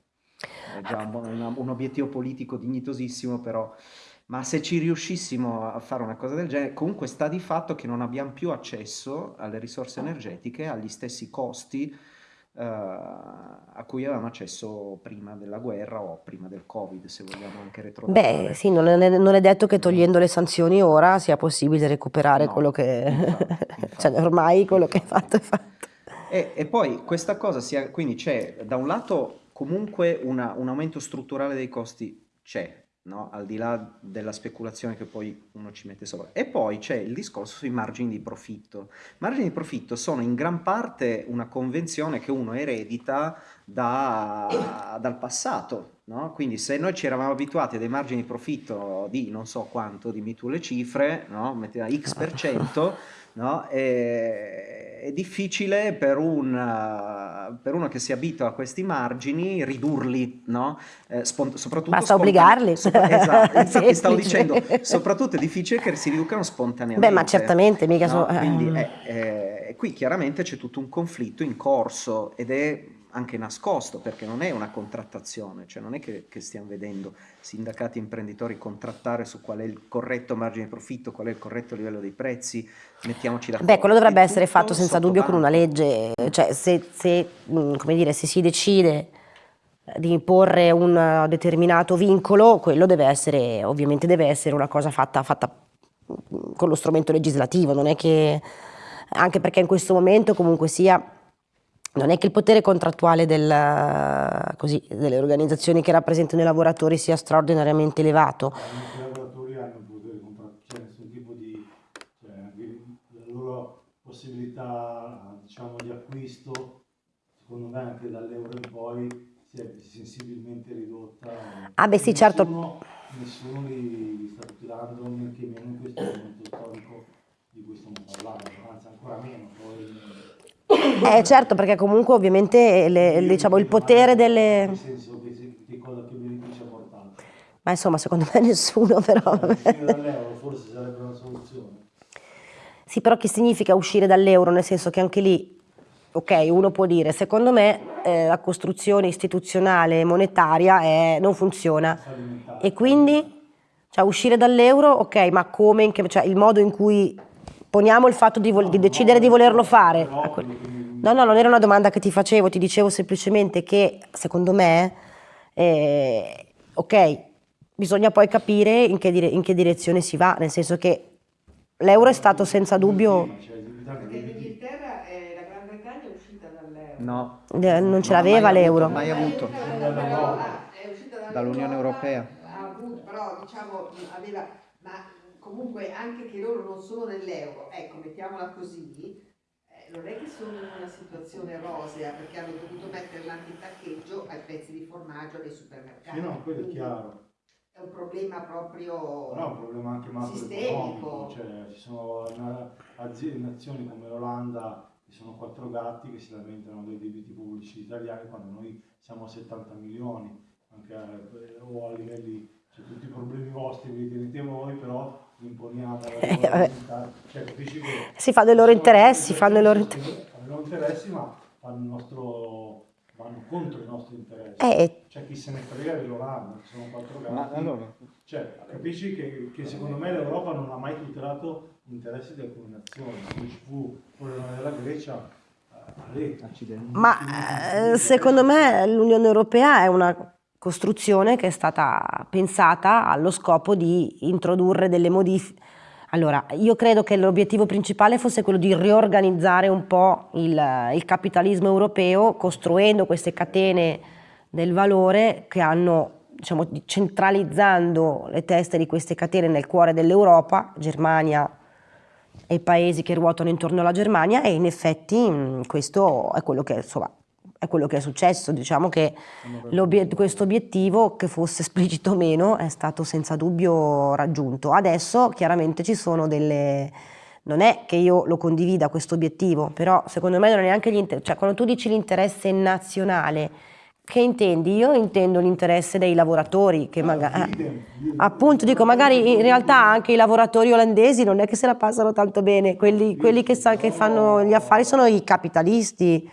è già un- un obiettivo politico dignitosissimo, però, ma se ci riuscissimo a fare una cosa del genere, comunque sta di fatto che non abbiamo più accesso alle risorse energetiche agli stessi costi eh, a cui avevamo accesso prima della guerra o prima del Covid, se vogliamo anche retrocedere. Beh, sì, non è, non è detto che togliendo le sanzioni ora sia possibile recuperare No, quello che... infatti, cioè, infatti. ormai quello che è fatto è fatto. E, e poi questa cosa sia, quindi c'è da un lato comunque una- un aumento strutturale dei costi c'è, no? Al di là della speculazione che poi uno ci mette sopra. E poi c'è il discorso sui margini di profitto. Margini di profitto sono in gran parte una convenzione che uno eredita da- dal passato, no? Quindi se noi ci eravamo abituati a dei margini di profitto di non so quanto, dimmi tu le cifre, no? Metteva X per cento, no? E- è difficile per, un, eh, per uno che si abitua a questi margini ridurli, no? Eh, soprattutto Basta obbligarli. sopra- esatto, infatti stavo dicendo, soprattutto è difficile che si riducano spontaneamente. Beh, ma certamente, mica No, so- quindi eh. eh, eh, qui chiaramente c'è tutto un conflitto in corso ed è anche nascosto perché non è una contrattazione, cioè non è che, che stiamo vedendo sindacati e imprenditori contrattare su qual è il corretto margine di profitto, qual è il corretto livello dei prezzi, mettiamoci d'accordo. Beh, quello dovrebbe È essere fatto senza dubbio con una banco. legge, cioè se, se, come dire, se si decide di imporre un determinato vincolo, quello deve essere, ovviamente deve essere una cosa fatta, fatta mh, con lo strumento legislativo, non è che, anche perché in questo momento comunque sia, non è che il potere contrattuale del, così, delle organizzazioni che rappresentano i lavoratori sia straordinariamente elevato. I lavoratori hanno un potere contrattuale, cioè nessun tipo di, cioè la loro possibilità diciamo di acquisto, secondo me anche dall'euro in poi si è sensibilmente ridotta. Ah, beh, sì, certo. Nessuno, li, li sta tutelando, men che meno in questo momento storico di cui stiamo parlando, anzi ancora meno probabilmente. Eh certo, perché comunque ovviamente le- diciamo, il potere delle... Nel senso se- che cosa che benefici ha portato. Ma insomma, secondo me nessuno però. Uscire dall'euro forse sarebbe una soluzione. Sì, però che significa uscire dall'euro? Nel senso che anche lì, ok, uno può dire, secondo me eh, la costruzione istituzionale e monetaria è- non funziona. E quindi, cioè uscire dall'euro, ok, ma come, cioè il modo in cui poniamo il fatto di, vol- di decidere di volerlo fare. Mi- No, no, non era una domanda che ti facevo, ti dicevo semplicemente che secondo me, eh, ok, bisogna poi capire in che, dire- in che direzione si va, nel senso che l'euro è stato senza dubbio, l'Inghilterra Perché che- l'Inghilterra, è- la Gran Bretagna è uscita dall'euro. No, non ce l'aveva mai avuto, l'euro. mai avuto. Dall'Unione Europea. ha avuto, però diciamo aveva, ma comunque anche che loro non sono nell'euro, ecco, mettiamola così, eh, non è che sono in una situazione rosea perché hanno dovuto mettere l'antitaccheggio ai pezzi di formaggio nei supermercati. Sì, no, quello è Quindi chiaro. È un problema proprio è un problema anche sistemico. cioè ci sono aziende, nazioni come l'Olanda che sono quattro gatti che si lamentano dei debiti pubblici italiani quando noi siamo a 70 milioni, anche a, o a livelli, cioè tutti i problemi vostri vi tenete voi, però Eh, cioè capisci che Si fa dei loro interessi, interessi fanno i loro che fanno i loro interessi ma fanno il nostro vanno contro i nostri interessi. Eh, C'è chi se ne frega dell'Olanda, che sono quattro gatti. Ma allora, Cioè, capisci che, che secondo me l'Europa non ha mai tutelato gli interessi di alcune nazioni. Quando ci fu il problema della Grecia, eh. Ma eh, secondo me l'Unione Europea è una costruzione che è stata pensata allo scopo di introdurre delle modifiche. Allora, io credo che l'obiettivo principale fosse quello di riorganizzare un po' il, il capitalismo europeo, costruendo queste catene del valore che hanno, diciamo, di- centralizzando le teste di queste catene nel cuore dell'Europa, Germania e i paesi che ruotano intorno alla Germania e in effetti questo è quello che, insomma, è quello che è successo. Diciamo che l'obie- questo obiettivo, che fosse esplicito o meno, è stato senza dubbio raggiunto. Adesso chiaramente ci sono delle... Non è che io lo condivida questo obiettivo, però secondo me non è neanche inter- cioè quando tu dici l'interesse nazionale, che intendi? Io intendo l'interesse dei lavoratori che magari... Idem, idem. Appunto, dico, magari in realtà anche i lavoratori olandesi non è che se la passano tanto bene, quelli, quelli che, che fanno gli affari sono i capitalisti,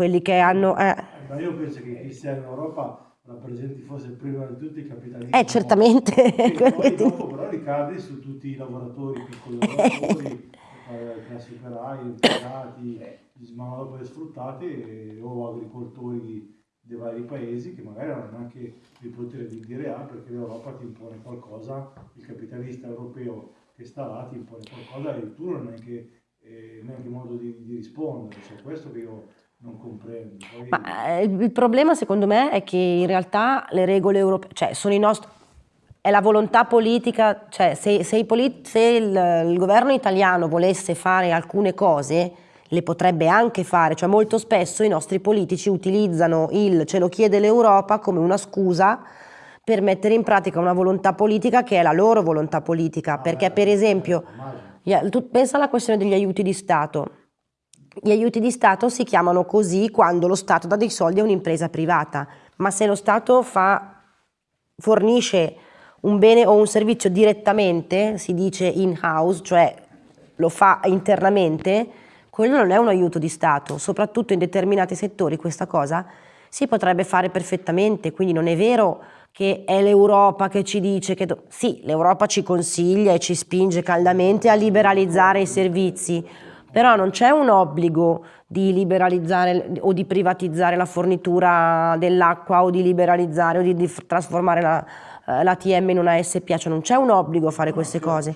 quelli che hanno... eh. Ma io penso che chi sia in Europa rappresenti forse prima di tutti i capitalisti. Eh, certamente. E poi dopo però ricade su tutti i lavoratori, piccoli lavoratori, eh, classi operai, impiegati, gli manodopere sfruttati e- o agricoltori dei vari paesi che magari non hanno neanche il potere di dire ah perché l'Europa ti impone qualcosa, il capitalista europeo che sta là ti impone qualcosa e tu non hai neanche, eh, neanche modo di, di rispondere, cioè questo che io non comprendo. Poi- Ma eh, il problema secondo me è che in realtà le regole europee, cioè sono i nostri... È la volontà politica, cioè se, se i polit- se il, il governo italiano volesse fare alcune cose, le potrebbe anche fare, cioè molto spesso i nostri politici utilizzano il ce lo chiede l'Europa come una scusa per mettere in pratica una volontà politica che è la loro volontà politica, perché per esempio, gli- tu pensa alla questione degli aiuti di Stato. Gli aiuti di Stato si chiamano così quando lo Stato dà dei soldi a un'impresa privata, ma se lo Stato fa, fornisce un bene o un servizio direttamente, si dice in-house, cioè lo fa internamente, quello non è un aiuto di Stato, soprattutto in determinati settori questa cosa si potrebbe fare perfettamente, quindi non è vero che è l'Europa che ci dice che... Sì, l'Europa ci consiglia e ci spinge caldamente a liberalizzare i servizi, però non c'è un obbligo di liberalizzare o di privatizzare la fornitura dell'acqua o di liberalizzare o di, di trasformare la, eh, l'ATM in una SPA, cioè non c'è un obbligo a fare queste cose.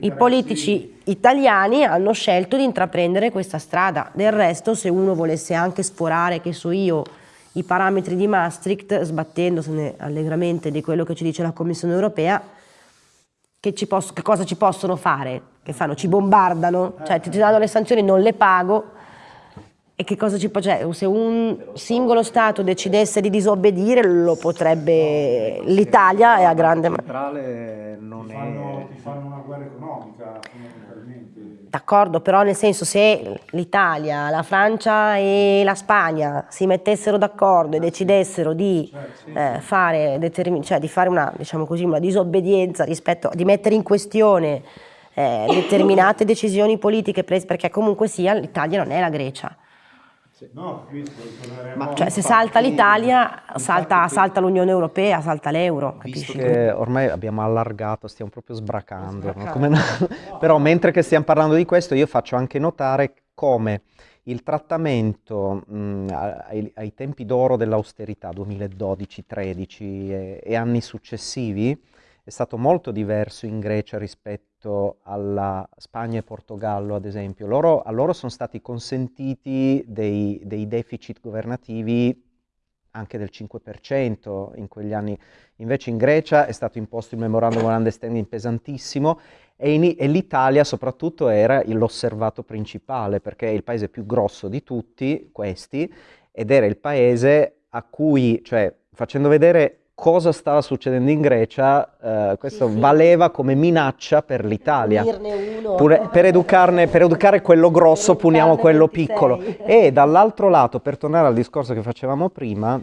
I politici italiani hanno scelto di intraprendere questa strada. Del resto, se uno volesse anche sforare, che so io, i parametri di Maastricht, sbattendosene allegramente di quello che ci dice la Commissione europea, che, ci posso- che cosa ci possono fare? Che fanno? Ci bombardano? Cioè ti danno le sanzioni, non le pago. E che cosa ci può... Cioè, se un singolo Stato decidesse di disobbedire, lo potrebbe... L'Italia è a grande... centrale non ti è... fanno, ti fanno una guerra economica fondamentalmente. D'accordo, però nel senso se l'Italia, la Francia e la Spagna si mettessero d'accordo e decidessero di, eh, fare, determin- cioè di fare una, diciamo così, una disobbedienza rispetto, di mettere in questione eh, determinate decisioni politiche prese, perché comunque sia l'Italia non è la Grecia. No, Ma- Cioè se salta l'Italia, salta, salta l'Unione Europea, salta l'euro, Visto capisci? che ormai abbiamo allargato, stiamo proprio sbracando, no? Sbracando. Come no? però mentre che stiamo parlando di questo io faccio anche notare come il trattamento mh, ai, ai tempi d'oro dell'austerità 2012-13 e, e anni successivi è stato molto diverso in Grecia rispetto alla Spagna e Portogallo, ad esempio. Loro, a loro sono stati consentiti dei, dei deficit governativi anche del 5% in quegli anni. Invece in Grecia è stato imposto il memorandum of understanding pesantissimo E, e l'Italia soprattutto era l'osservato principale perché è il paese più grosso di tutti questi ed era il paese a cui, cioè facendo vedere cosa stava succedendo in Grecia, eh, questo Sì, sì. valeva come minaccia per l'Italia. Per, per educare quello grosso puniamo quello 26. piccolo. E dall'altro lato, per tornare al discorso che facevamo prima,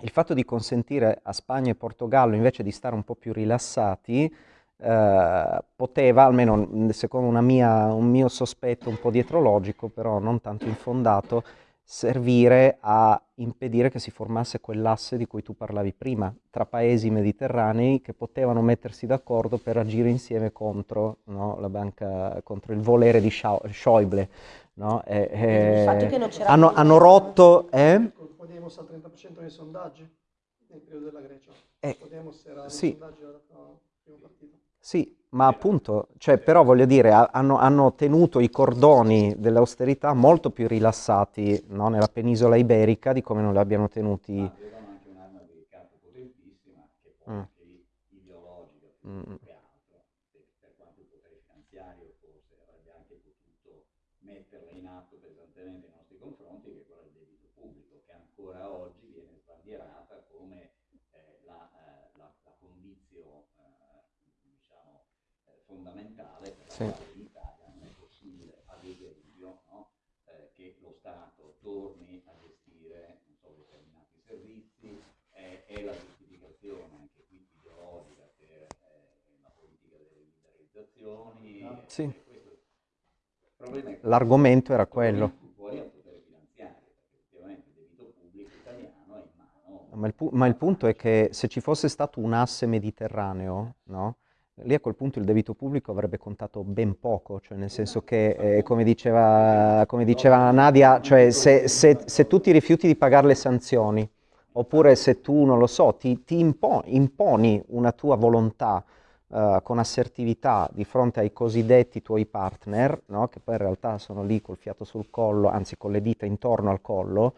il fatto di consentire a Spagna e Portogallo invece di stare un po' più rilassati, eh, poteva, almeno secondo una mia- un mio sospetto un po' dietrologico, però non tanto infondato, servire a impedire che si formasse quell'asse di cui tu parlavi prima, tra paesi mediterranei che potevano mettersi d'accordo per agire insieme contro, no, la banca, contro il volere di Schau- Schäuble. no? E- Il fatto e- che non c'era hanno, hanno rotto... Eh? Podemos al 30% nei sondaggi nel periodo della Grecia. Eh, Podemos era sì. sondaggi era il primo partito. Sì, ma appunto, cioè, però voglio dire, ha- hanno, hanno tenuto i cordoni dell'austerità molto più rilassati no, nella penisola iberica di come non li abbiano tenuti. Ma avevano anche un'arma di campo potentissima che poi Mm. ideologica Mm. che altro, per, per quanto il potere finanziario forse avrebbe anche potuto metterla in atto pesantemente nei nostri confronti, che è quella del debito pubblico, che ancora oggi viene sbandierata come eh, la, eh, la, la condizio diciamo, eh, fondamentale per la Sì. quale in Italia non è possibile, ad esempio, no? eh, che lo Stato torni a gestire so, determinati servizi, eh, è la giustificazione anche qui ideologica per eh, la politica delle liberalizzazioni. eh, Sì. L'argomento era quello. Ma il, ma il punto è che se ci fosse stato un asse mediterraneo, no? Lì a quel punto il debito pubblico avrebbe contato ben poco, cioè nel senso che, eh, come diceva, come diceva Nadia, cioè se, se- se tu ti rifiuti di pagare le sanzioni, oppure se tu, non lo so, ti, ti impo- imponi una tua volontà eh, con assertività di fronte ai cosiddetti tuoi partner, no? che poi in realtà sono lì col fiato sul collo, anzi con le dita intorno al collo,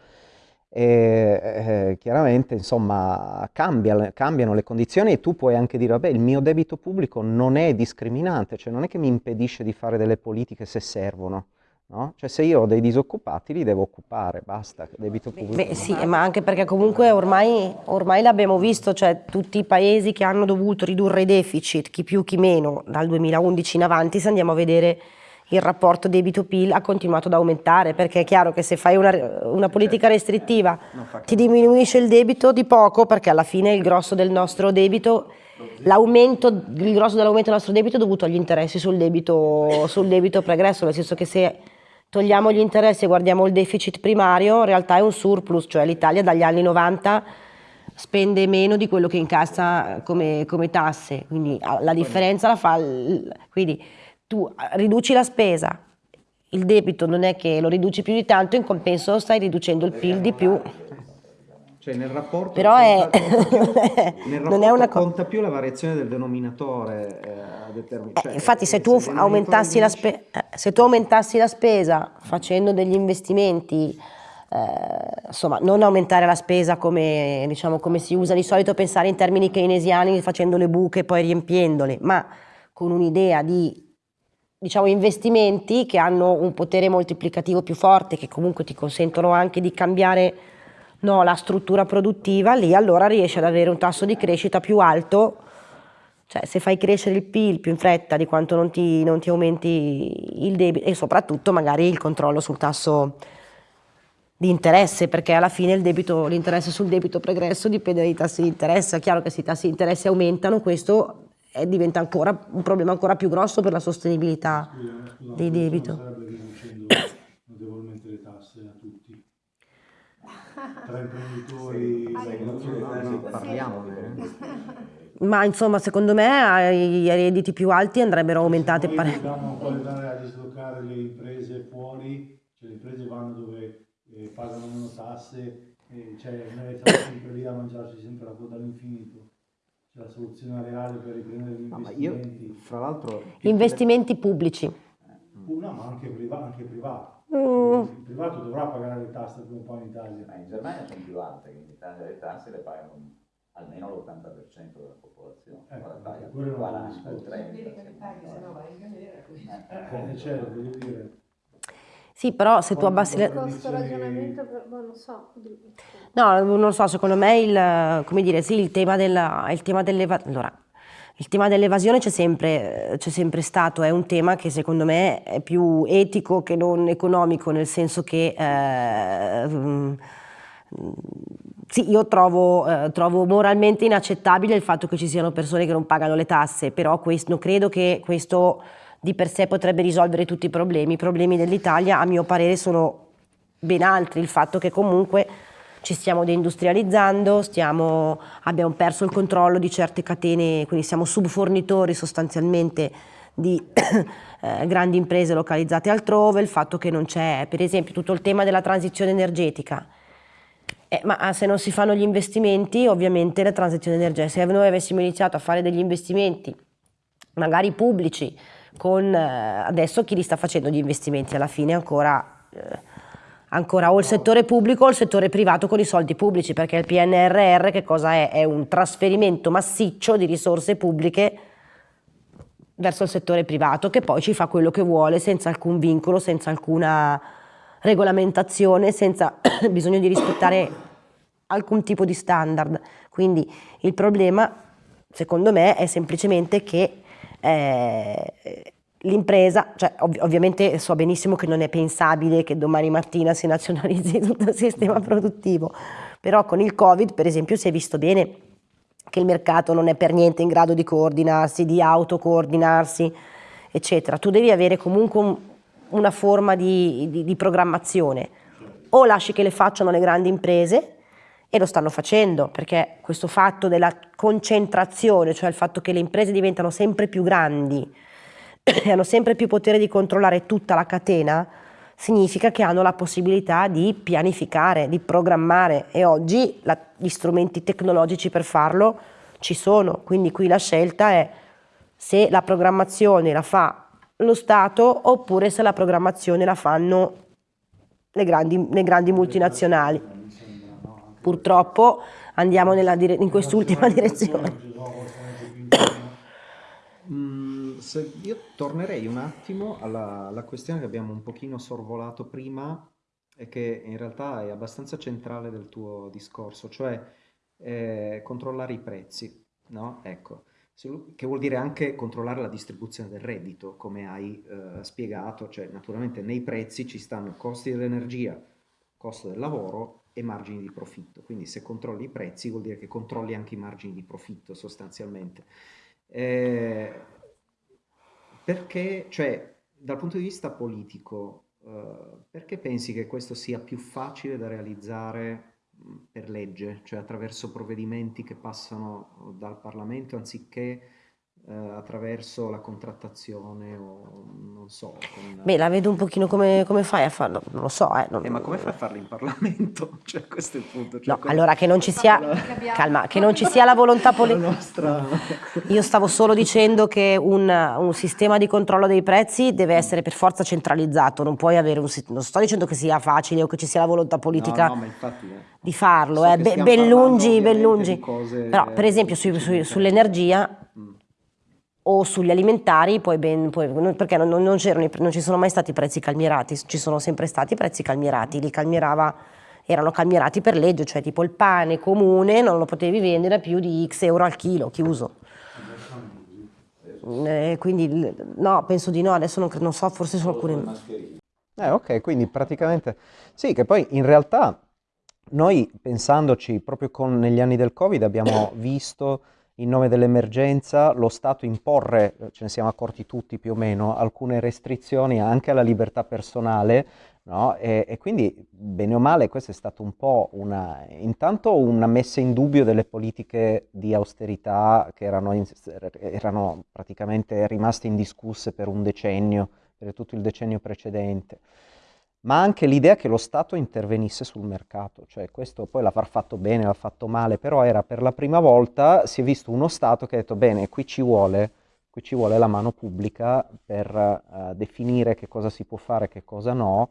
e eh, chiaramente insomma cambia- cambiano le condizioni e tu puoi anche dire vabbè il mio debito pubblico non è discriminante, cioè non è che mi impedisce di fare delle politiche se servono, no? Cioè se io ho dei disoccupati li devo occupare, basta, debito pubblico. Beh sì, ma anche perché comunque ormai, ormai l'abbiamo visto, cioè tutti i paesi che hanno dovuto ridurre i deficit, chi più chi meno, dal 2011 in avanti, se andiamo a vedere il rapporto debito-PIL ha continuato ad aumentare, perché è chiaro che se fai una, una politica restrittiva Non fa ti diminuisce il debito di poco, perché alla fine il grosso del nostro debito, l'aumento, il grosso dell'aumento del nostro debito è dovuto agli interessi sul debito, sul debito pregresso, nel senso che se togliamo gli interessi e guardiamo il deficit primario, in realtà è un surplus, cioè l'Italia dagli anni 90 spende meno di quello che incassa come, come tasse, quindi la differenza la fa, quindi tu ah, riduci la spesa, il debito non è che lo riduci più di tanto, in compenso stai riducendo il PIL di più. Cioè nel rapporto Però è- conta- conta più- nel non è rapporto una co- conta più la variazione del denominatore eh, a determin- Eh, cioè, infatti se eh, tu denominatore aumentassi la, spe- eh, se tu aumentassi la spesa facendo degli investimenti, eh, insomma non aumentare la spesa come, diciamo, come si usa di solito pensare in termini keynesiani facendo le buche e poi riempiendole, ma con un'idea di diciamo, investimenti che hanno un potere moltiplicativo più forte, che comunque ti consentono anche di cambiare no, la struttura produttiva, lì allora riesci ad avere un tasso di crescita più alto cioè, se fai crescere il PIL più in fretta di quanto non ti, non ti aumenti il debito e soprattutto magari il controllo sul tasso di interesse, perché alla fine l'interesse sul debito pregresso dipende dai tassi di interesse. È chiaro che se i tassi di interesse aumentano, questo diventa ancora un problema ancora più grosso per la sostenibilità Scusa, scusa, dei non debito. notevolmente le tasse a tutti. Tra imprenditori, deve essere- parliamone, eh. Ma insomma, secondo me ai, ai redditi più alti andrebbero aumentate Poi parecchio. dobbiamo poi andare a dislocare le imprese fuori, cioè le imprese vanno dove eh, pagano meno tasse, e cioè noi siamo sempre lì a mangiarci sempre la coda all'infinito. La soluzione reale per riprendere gli No, ma io, investimenti, fra l'altro... Investimenti pubblici. una ma anche, priva- anche privato. Mm. Il privato dovrà pagare le tasse come un po' in Italia. Ma in Germania sono più alte, che in Italia le tasse le pagano almeno l'80% della popolazione, Eh, ora paga il quello è un 40, il discorso. 30. Vedi che le paghi, se no vai in galera. quindi. Eh, certo, voglio dire, Sì, però se tu abbassi le... Questo ragionamento, per, boh, non so. No, non lo so, secondo me il, come dire, sì, il tema della, il tema dell'eva- allora, il tema dell'evasione c'è sempre, c'è sempre stato, è un tema che secondo me è più etico che non economico, nel senso che eh, mm, sì, io trovo, eh, trovo moralmente inaccettabile il fatto che ci siano persone che non pagano le tasse, però questo, non credo che questo di per sé potrebbe risolvere tutti i problemi. I problemi dell'Italia, a mio parere, sono ben altri. Il fatto che comunque ci stiamo deindustrializzando, stiamo, abbiamo perso il controllo di certe catene, quindi siamo subfornitori sostanzialmente di eh, grandi imprese localizzate altrove, il fatto che non c'è, per esempio, tutto il tema della transizione energetica. Eh, ma se non si fanno gli investimenti, ovviamente la transizione energetica, se noi avessimo iniziato a fare degli investimenti, magari pubblici, con eh, adesso chi li sta facendo gli investimenti alla fine ancora, eh, ancora o il settore pubblico o il settore privato con i soldi pubblici, perché il PNRR che cosa è? È un trasferimento massiccio di risorse pubbliche verso il settore privato che poi ci fa quello che vuole senza alcun vincolo, senza alcuna regolamentazione, senza bisogno di rispettare alcun tipo di standard. Quindi il problema, secondo me, è semplicemente che eh, l'impresa, cioè ov- ovviamente so benissimo che non è pensabile che domani mattina si nazionalizzi tutto il sistema produttivo, però con il Covid, per esempio, si è visto bene che il mercato non è per niente in grado di coordinarsi, di autocoordinarsi, eccetera. Tu devi avere comunque un- una forma di, di- di programmazione. O lasci che le facciano le grandi imprese, e lo stanno facendo, perché questo fatto della concentrazione, cioè il fatto che le imprese diventano sempre più grandi e hanno sempre più potere di controllare tutta la catena, significa che hanno la possibilità di pianificare, di programmare e oggi la- gli strumenti tecnologici per farlo ci sono, quindi qui la scelta è se la programmazione la fa lo Stato oppure se la programmazione la fanno le grandi, le grandi multinazionali. mi sembra, no? Anche Purtroppo andiamo dire- in quest'ultima direzione. Mm, io tornerei un attimo alla, alla questione che abbiamo un pochino sorvolato prima e che in realtà è abbastanza centrale del tuo discorso, cioè eh, controllare i prezzi, no? Ecco, che vuol dire anche controllare la distribuzione del reddito, come hai eh, spiegato, cioè naturalmente nei prezzi ci stanno i costi dell'energia, costo del lavoro e margini di profitto, quindi se controlli i prezzi vuol dire che controlli anche i margini di profitto sostanzialmente. Eh, perché, cioè, dal punto di vista politico, eh, perché pensi che questo sia più facile da realizzare per legge, cioè attraverso provvedimenti che passano dal Parlamento anziché eh, attraverso la contrattazione o non so, con... Beh, la vedo un pochino come, come fai a farlo, non lo so. Eh, non- Eh, ma come fai a farlo in Parlamento? Cioè, questo è il punto. Cioè, No, come- allora che non ci sia, calma, che non ci sia la volontà politica. nostra... Io stavo solo dicendo che un, un sistema di controllo dei prezzi deve essere per forza centralizzato, non puoi avere un non sto dicendo che sia facile o che ci sia la volontà politica No, no, ma infatti... eh. di farlo, So eh, ben lungi, ben lungi. Però per esempio sui- difficili. sull'energia Mm. O sugli alimentari, poi ben, poi- perché non, non c'erano i non ci sono mai stati prezzi calmierati, ci sono sempre stati prezzi calmierati, li calmierava, erano calmierati per legge, cioè tipo il pane comune non lo potevi vendere a più di x euro al chilo, chiuso. Eh, quindi no, penso di no, adesso non, non so, forse sono alcune... Eh, ok, quindi praticamente sì, che poi in realtà noi pensandoci proprio con negli anni del Covid abbiamo visto in nome dell'emergenza lo Stato imporre, ce ne siamo accorti tutti più o meno, alcune restrizioni anche alla libertà personale, no? E, e quindi bene o male questo è stato un po' una, intanto una messa in dubbio delle politiche di austerità che erano, in- erano praticamente rimaste indiscusse per un decennio per tutto il decennio precedente, ma anche l'idea che lo Stato intervenisse sul mercato, cioè questo poi l'avrà fatto bene, l'ha fatto male, però era per la prima volta, si è visto uno Stato che ha detto bene, qui ci vuole, qui ci vuole la mano pubblica per eh, definire che cosa si può fare e che cosa no,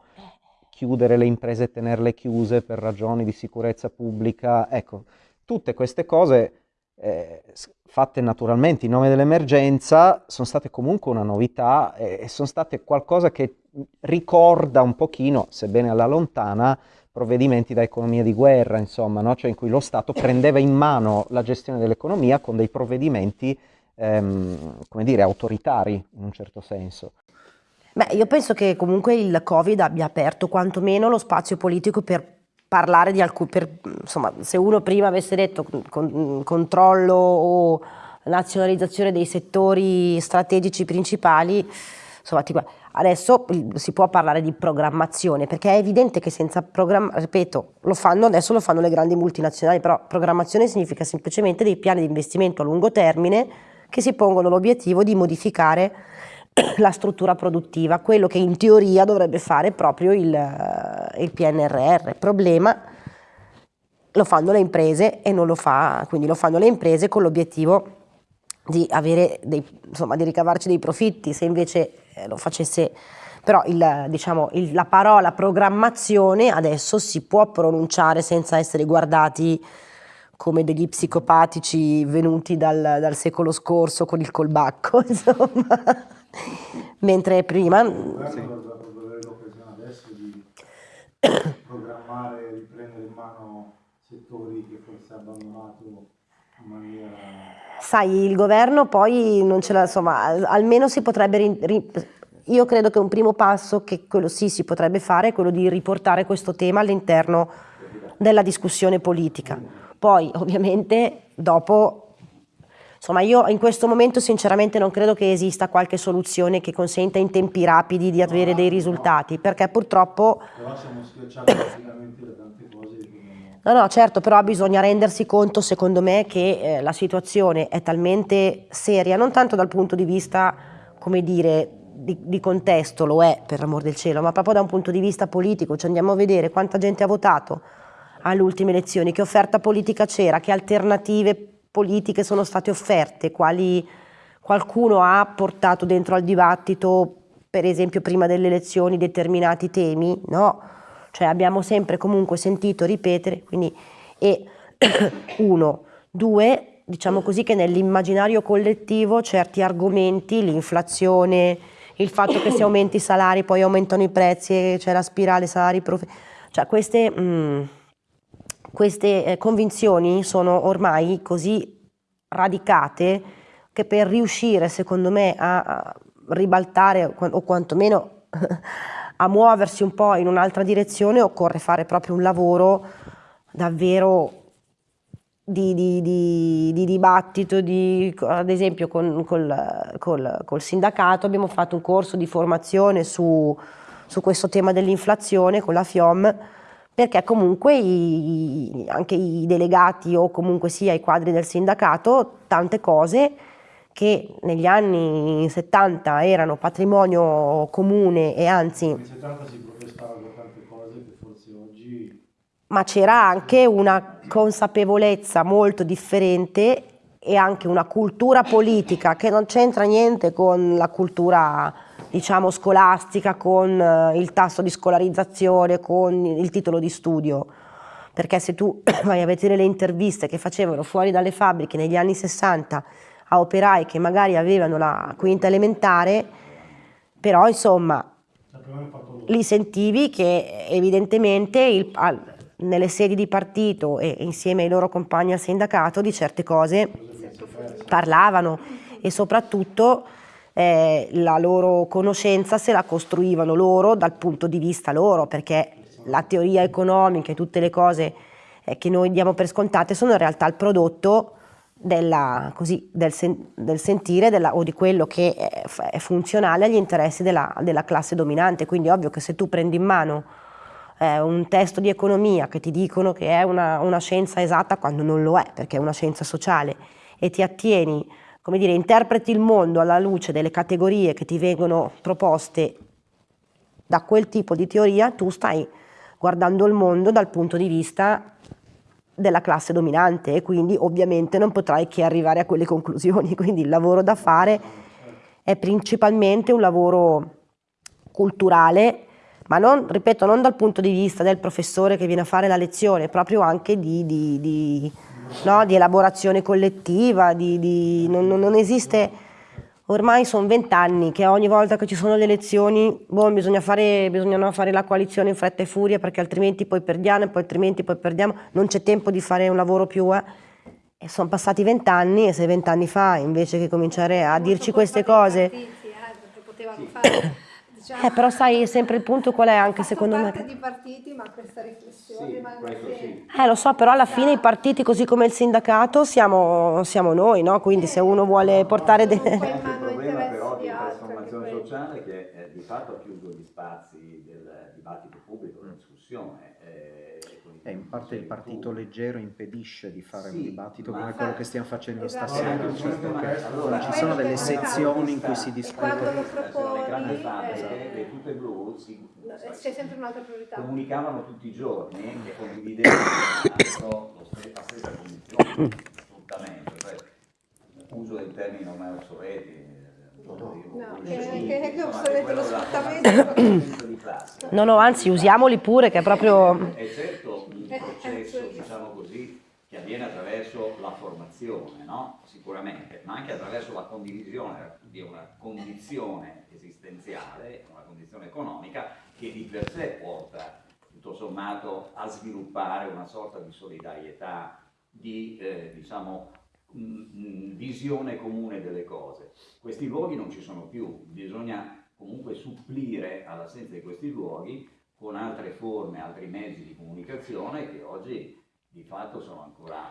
chiudere le imprese e tenerle chiuse per ragioni di sicurezza pubblica, ecco, tutte queste cose eh, fatte naturalmente in nome dell'emergenza sono state comunque una novità e sono state qualcosa che ricorda un pochino, sebbene alla lontana, provvedimenti da economia di guerra, insomma, no? cioè in cui lo Stato prendeva in mano la gestione dell'economia con dei provvedimenti, ehm, come dire, autoritari in un certo senso. Beh, io penso che comunque il Covid abbia aperto quantomeno lo spazio politico per parlare di alcuni, insomma, se uno prima avesse detto con, controllo o nazionalizzazione dei settori strategici principali, insomma, tipo, Adesso si può parlare di programmazione perché è evidente che senza programmazione, ripeto, lo fanno adesso, lo fanno le grandi multinazionali, però programmazione significa semplicemente dei piani di investimento a lungo termine che si pongono l'obiettivo di modificare la struttura produttiva, quello che in teoria dovrebbe fare proprio il, il PNRR. Problema, lo fanno le imprese e non lo fa, quindi lo fanno le imprese con l'obiettivo di, avere dei, insomma, di ricavarci dei profitti, se invece eh, lo facesse, però il, diciamo, il, la parola programmazione adesso si può pronunciare senza essere guardati come degli psicopatici venuti dal, dal secolo scorso con il colbacco, insomma. Mentre prima... Sì. l'occasione adesso di programmare, riprendere in mano settori che forse ha abbandonato in maniera Sai, il governo poi non ce l'ha, insomma, almeno si potrebbe, io credo che un primo passo, che quello sì si potrebbe fare, è quello di riportare questo tema all'interno della discussione politica. Poi, ovviamente, dopo, insomma, io in questo momento sinceramente non credo che esista qualche soluzione che consenta in tempi rapidi di avere dei risultati, perché purtroppo... Però siamo schiacciati praticamente da No, no, certo, però bisogna rendersi conto, secondo me, che eh, la situazione è talmente seria, non tanto dal punto di vista, come dire, di, di, contesto, lo è per l'amor del cielo, ma proprio da un punto di vista politico, cioè andiamo a vedere quanta gente ha votato alle ultime elezioni, che offerta politica c'era, che alternative politiche sono state offerte, quali qualcuno ha portato dentro al dibattito, per esempio prima delle elezioni, determinati temi, no? Cioè abbiamo sempre comunque sentito ripetere, quindi, e uno, due, diciamo così che nell'immaginario collettivo certi argomenti, l'inflazione, il fatto che se aumenti i salari poi aumentano i prezzi e c'è la spirale salari prof... cioè queste, mh, mm, queste eh, convinzioni sono ormai così radicate che per riuscire secondo me a, a ribaltare o quantomeno a muoversi un po' in un'altra direzione occorre fare proprio un lavoro davvero di, di, di, di dibattito, ad esempio con, col, col, col, sindacato. Abbiamo fatto un corso di formazione su, su questo tema dell'inflazione con la FIOM perché comunque i, anche i delegati o comunque sia i quadri del sindacato tante cose che negli anni 70 erano patrimonio comune e anzi... Negli 70 si protestarono tante cose che forse oggi... Ma c'era anche una consapevolezza molto differente e anche una cultura politica che non c'entra niente con la cultura diciamo scolastica, con eh, il tasso di scolarizzazione, con il titolo di studio. Perché se tu vai a vedere le interviste che facevano fuori dalle fabbriche negli anni 60 a operai che magari avevano la quinta elementare, però insomma li sentivi che evidentemente il, al, nelle sedi di partito e insieme ai loro compagni al sindacato di certe cose parlavano e soprattutto eh, la loro conoscenza se la costruivano loro dal punto di vista loro, perché la teoria economica e tutte le cose eh, che noi diamo per scontate sono in realtà il prodotto della, così, del, sen, del, sentire della, o di quello che è, è funzionale agli interessi della, della, classe dominante. Quindi ovvio che se tu prendi in mano eh, un testo di economia che ti dicono che è una, una, scienza esatta quando non lo è, perché è una scienza sociale, e ti attieni, come dire, interpreti il mondo alla luce delle categorie che ti vengono proposte da quel tipo di teoria, tu stai guardando il mondo dal punto di vista della classe dominante e quindi ovviamente non potrai che arrivare a quelle conclusioni, quindi il lavoro da fare è principalmente un lavoro culturale, ma non, ripeto, non dal punto di vista del professore che viene a fare la lezione, proprio anche di, di, di no? di elaborazione collettiva, non- non esiste, ormai sono vent'anni che ogni volta che ci sono le elezioni, boh, bisogna fare, bisogna fare la coalizione in fretta e furia perché altrimenti poi perdiamo e poi altrimenti poi perdiamo, non c'è tempo di fare un lavoro più... eh. E sono passati vent'anni e se vent'anni fa invece che cominciare a dirci queste cose... Partiti, eh, perché potevano fare, diciamo, Eh, però sai sempre il punto qual è anche secondo me. parte di partiti, ma questa riflessione Sì, sì. Eh, lo so, però alla fine i partiti, così come il sindacato, siamo, siamo noi, no? Quindi se uno vuole portare anche il mano problema interessi però di trasformazione anche sociale che eh, di fatto ha chiuso gli spazi del dibattito pubblico, della discussione. Eh, E in parte il partito leggero impedisce di fare Sì, un dibattito come quello che stiamo facendo Esatto. stasera, Allora, cioè sono perché allora, ci sono delle quello che- sezioni in cui si E discute. quando lo Eh, sono le grandi proponi, eh, le tute blu si, c'è sempre un'altra priorità. comunicavano tutti i giorni che condividevano la stessa condizione di sfruttamento, cioè uso dei termini ormai obsoleti. eh, No, che- obsoleto lo sfruttamento. No, no, anzi, usiamoli pure, che è proprio... È certo un processo, diciamo così, che avviene attraverso la formazione, no? Sicuramente, ma anche attraverso la condivisione di una condizione esistenziale, una condizione economica che di per sé porta tutto sommato a sviluppare una sorta di solidarietà, di eh, diciamo mh, mh, visione comune delle cose. Questi luoghi non ci sono più, bisogna comunque supplire all'assenza di questi luoghi con altre forme, altri mezzi di comunicazione che oggi di fatto sono ancora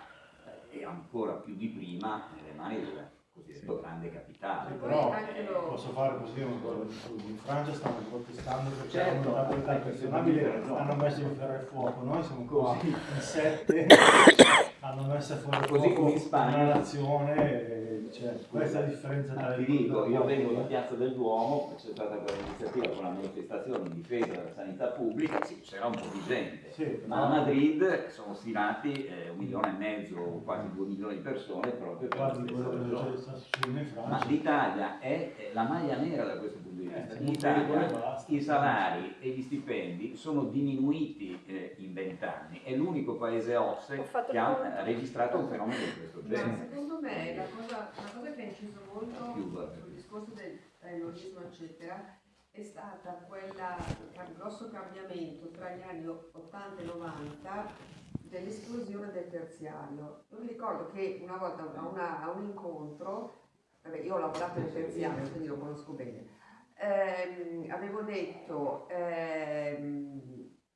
eh, e ancora più di prima nelle mani del cosiddetto grande capitale. Però lo- posso fare così in Francia stanno protestando perché Certo, hanno questo pensionabile, ragione. hanno messo in ferro e fuoco, noi siamo qua Così. in sette, hanno messo fuori Così come in Spagna. una nazione, e, cioè, questa è la differenza tra ti dico, io vengo da Piazza del Duomo, c'è stata quell'iniziativa con la manifestazione in difesa della sanità pubblica, sì, c'era un po' di gente, Sì, ma a Madrid sono stilati eh, un milione e mezzo, quasi due milioni di persone proprio per la stessa ragione. Ma l'Italia è è la maglia nera da questo punto di vista. Eh, In Italia i salari e gli stipendi sono diminuiti eh, in vent'anni. È l'unico paese OSSE che ha eh, registrato un fenomeno di questo Ma genere. secondo me la cosa, la cosa che ha inciso molto sul discorso del terrorismo eccetera è stata quella il grosso cambiamento tra gli anni 80 e 90 dell'esplosione del terziario. Io mi ricordo che una volta a, una- a un incontro, vabbè, io ho lavorato nel terziario quindi lo conosco bene, ehm, avevo detto ehm,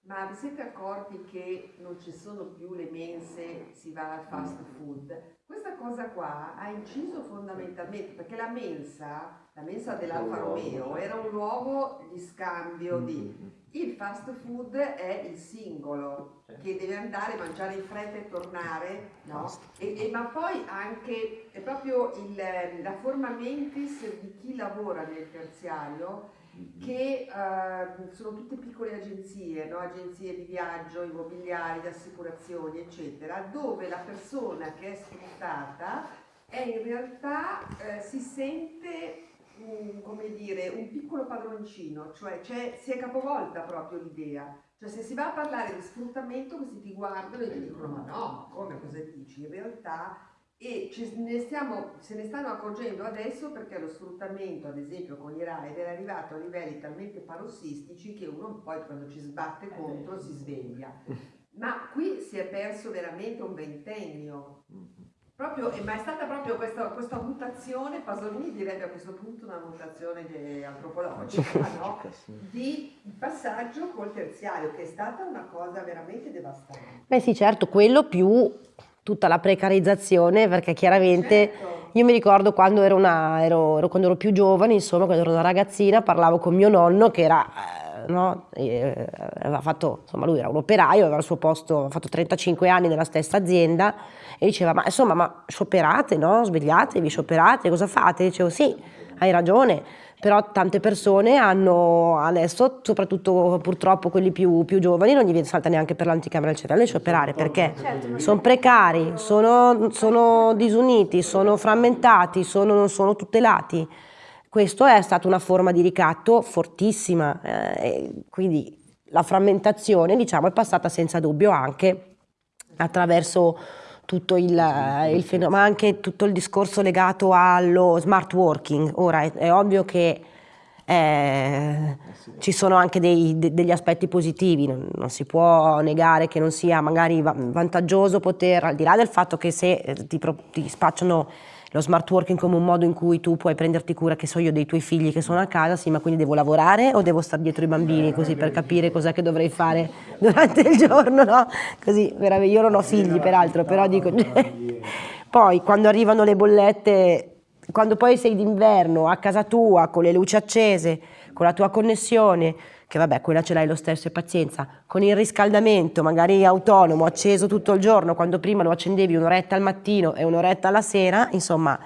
ma vi siete accorti che non ci sono più le mense, si va al fast food? Questa cosa qua ha inciso fondamentalmente perché la mensa, la mensa dell'Alfa Romeo era un luogo di scambio di... Il fast food è il singolo che deve andare mangiare in fretta e tornare, no? E, e- ma poi anche è proprio il, la forma mentis di chi lavora nel terziario che eh, sono tutte piccole agenzie, no? agenzie di viaggio, immobiliari, di assicurazioni, eccetera, dove la persona che è sfruttata è in realtà eh, si sente mm, come dire, un piccolo padroncino, cioè c'è- si è capovolta proprio l'idea. Cioè se si va a parlare di sfruttamento questi ti guardano e ti dicono ma no, come cosa dici? In realtà e ne stiamo- se ne stanno accorgendo adesso perché lo sfruttamento, ad esempio con i rider, è arrivato a livelli talmente parossistici che uno poi quando ci sbatte contro si sveglia. Ma qui si è perso veramente un ventennio. Proprio, ma è stata proprio questa, questa mutazione, Pasolini direbbe a questo punto una mutazione antropologica, no? di passaggio col terziario, che è stata una cosa veramente devastante. Beh sì, certo, quello più tutta la precarizzazione, perché chiaramente Certo. io mi ricordo quando ero, una, ero, ero- quando ero più giovane, insomma, quando ero una ragazzina, parlavo con mio nonno che era, eh, no, eh, aveva fatto, insomma, lui era un operaio, aveva il suo posto, aveva fatto 35 anni nella stessa azienda e diceva, ma insomma, ma scioperate, no? Svegliatevi, scioperate, cosa fate? Dicevo, sì, hai ragione, però tante persone hanno adesso, soprattutto purtroppo quelli più, più giovani, non gli viene salta neanche per l'anticamera del cervello di scioperare, perché Certo, sono precari, sono, sono disuniti, sono frammentati, sono- non sono tutelati. Questo è stata una forma di ricatto fortissima, eh, quindi la frammentazione diciamo, è passata senza dubbio anche attraverso tutto il, il fenomeno, ma anche tutto il discorso legato allo smart working. Ora è, è ovvio che eh, ci sono anche dei, de, degli aspetti positivi, non, non, si può negare che non sia magari vantaggioso poter, al di là del fatto che se eh, ti, ti spacciano lo smart working come un modo in cui tu puoi prenderti cura, che so io, dei tuoi figli che sono a casa, sì, ma quindi devo lavorare o devo stare dietro i bambini così per capire cos'è che dovrei fare durante il giorno, no? Così, veramente, io non ho figli peraltro, però dico... poi quando arrivano le bollette quando poi sei d'inverno a casa tua con le luci accese, con la tua connessione, che vabbè quella ce l'hai lo stesso e pazienza, con il riscaldamento magari autonomo, acceso tutto il giorno, quando prima lo accendevi un'oretta al mattino e un'oretta alla sera, insomma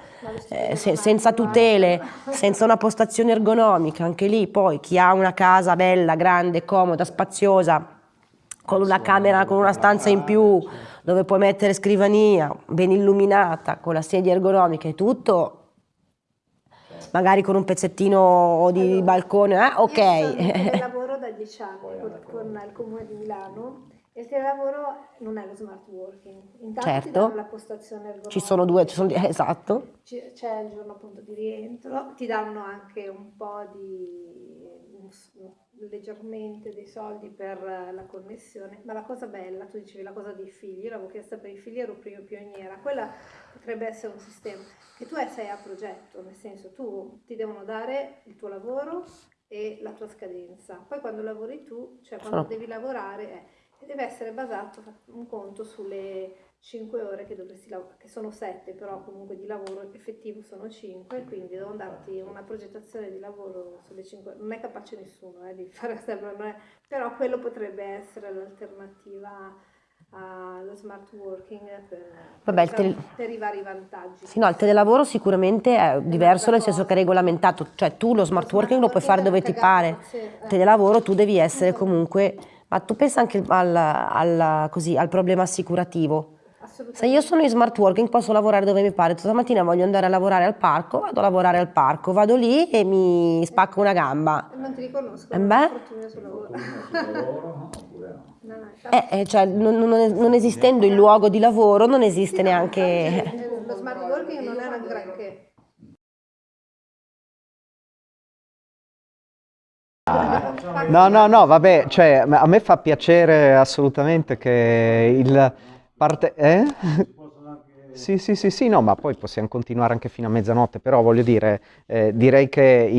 eh, se, senza tutele, senza una postazione ergonomica, anche lì poi chi ha una casa bella, grande, comoda, spaziosa, con una camera, con una stanza in più, dove puoi mettere scrivania, ben illuminata, con la sedia ergonomica e tutto, magari con un pezzettino di allora, balcone, eh? ok. Io lavoro da dieci anni con, con, il comune di Milano e il telelavoro non è lo smart working. Intanto certo. la postazione ergonomica. Ci sono due, ci sono, esatto. C'è il giorno appunto di rientro, ti danno anche un po' di leggermente dei soldi per la connessione, ma la cosa bella, tu dicevi la cosa dei figli, io l'avevo chiesta per i figli, ero prima pioniera, quella potrebbe essere un sistema che tu sei a progetto, nel senso tu ti devono dare il tuo lavoro e la tua scadenza, poi quando lavori tu, cioè quando oh. devi lavorare, eh, deve essere basato un conto sulle 5 ore che dovresti lavorare, che sono 7 però comunque di lavoro effettivo sono 5, quindi devo darti una progettazione di lavoro sulle 5 non è capace nessuno eh, di fare sempre, però quello potrebbe essere l'alternativa allo smart working per, Vabbè, per, tele... per, i vari vantaggi. Sì, no, il telelavoro sicuramente è diverso nel senso che è regolamentato, cioè tu lo smart, lo working lo puoi fare dove ti pare, sì, eh. telelavoro tu devi essere comunque, ma tu pensa anche al, al, così, al problema assicurativo, se io sono in smart working posso lavorare dove mi pare, stamattina voglio andare a lavorare al parco, vado a lavorare al parco, vado lì e mi spacco una gamba. Non ti riconosco, eh beh? Eh, eh, cioè, non, non, non, esistendo il luogo di lavoro non esiste neanche... Lo smart working non è una granché. No, no, no, vabbè, cioè, a me fa piacere assolutamente che il Parte... Eh? Sì, sì, sì, sì, no, ma poi possiamo continuare anche fino a mezzanotte, però voglio dire, eh, direi che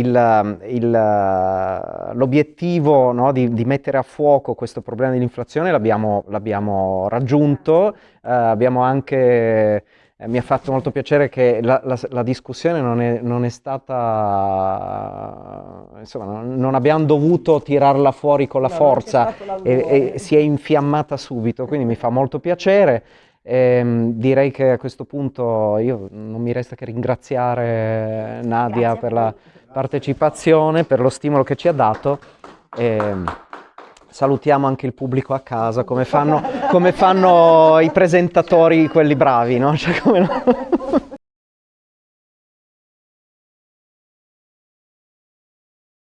l'obiettivo no, di, di, mettere a fuoco questo problema dell'inflazione l'abbiamo raggiunto, eh, abbiamo anche eh, mi ha fatto molto piacere che la, la, la discussione non è, non è, stata, insomma, non, non, abbiamo dovuto tirarla fuori con la no, forza e, e, si è infiammata subito, quindi mi fa molto piacere. Ehm, direi che a questo punto io non mi resta che ringraziare Nadia Grazie per la partecipazione, per lo stimolo che ci ha dato. E, salutiamo anche il pubblico a casa, come fanno, come fanno i presentatori, quelli bravi, no? Cioè, come no?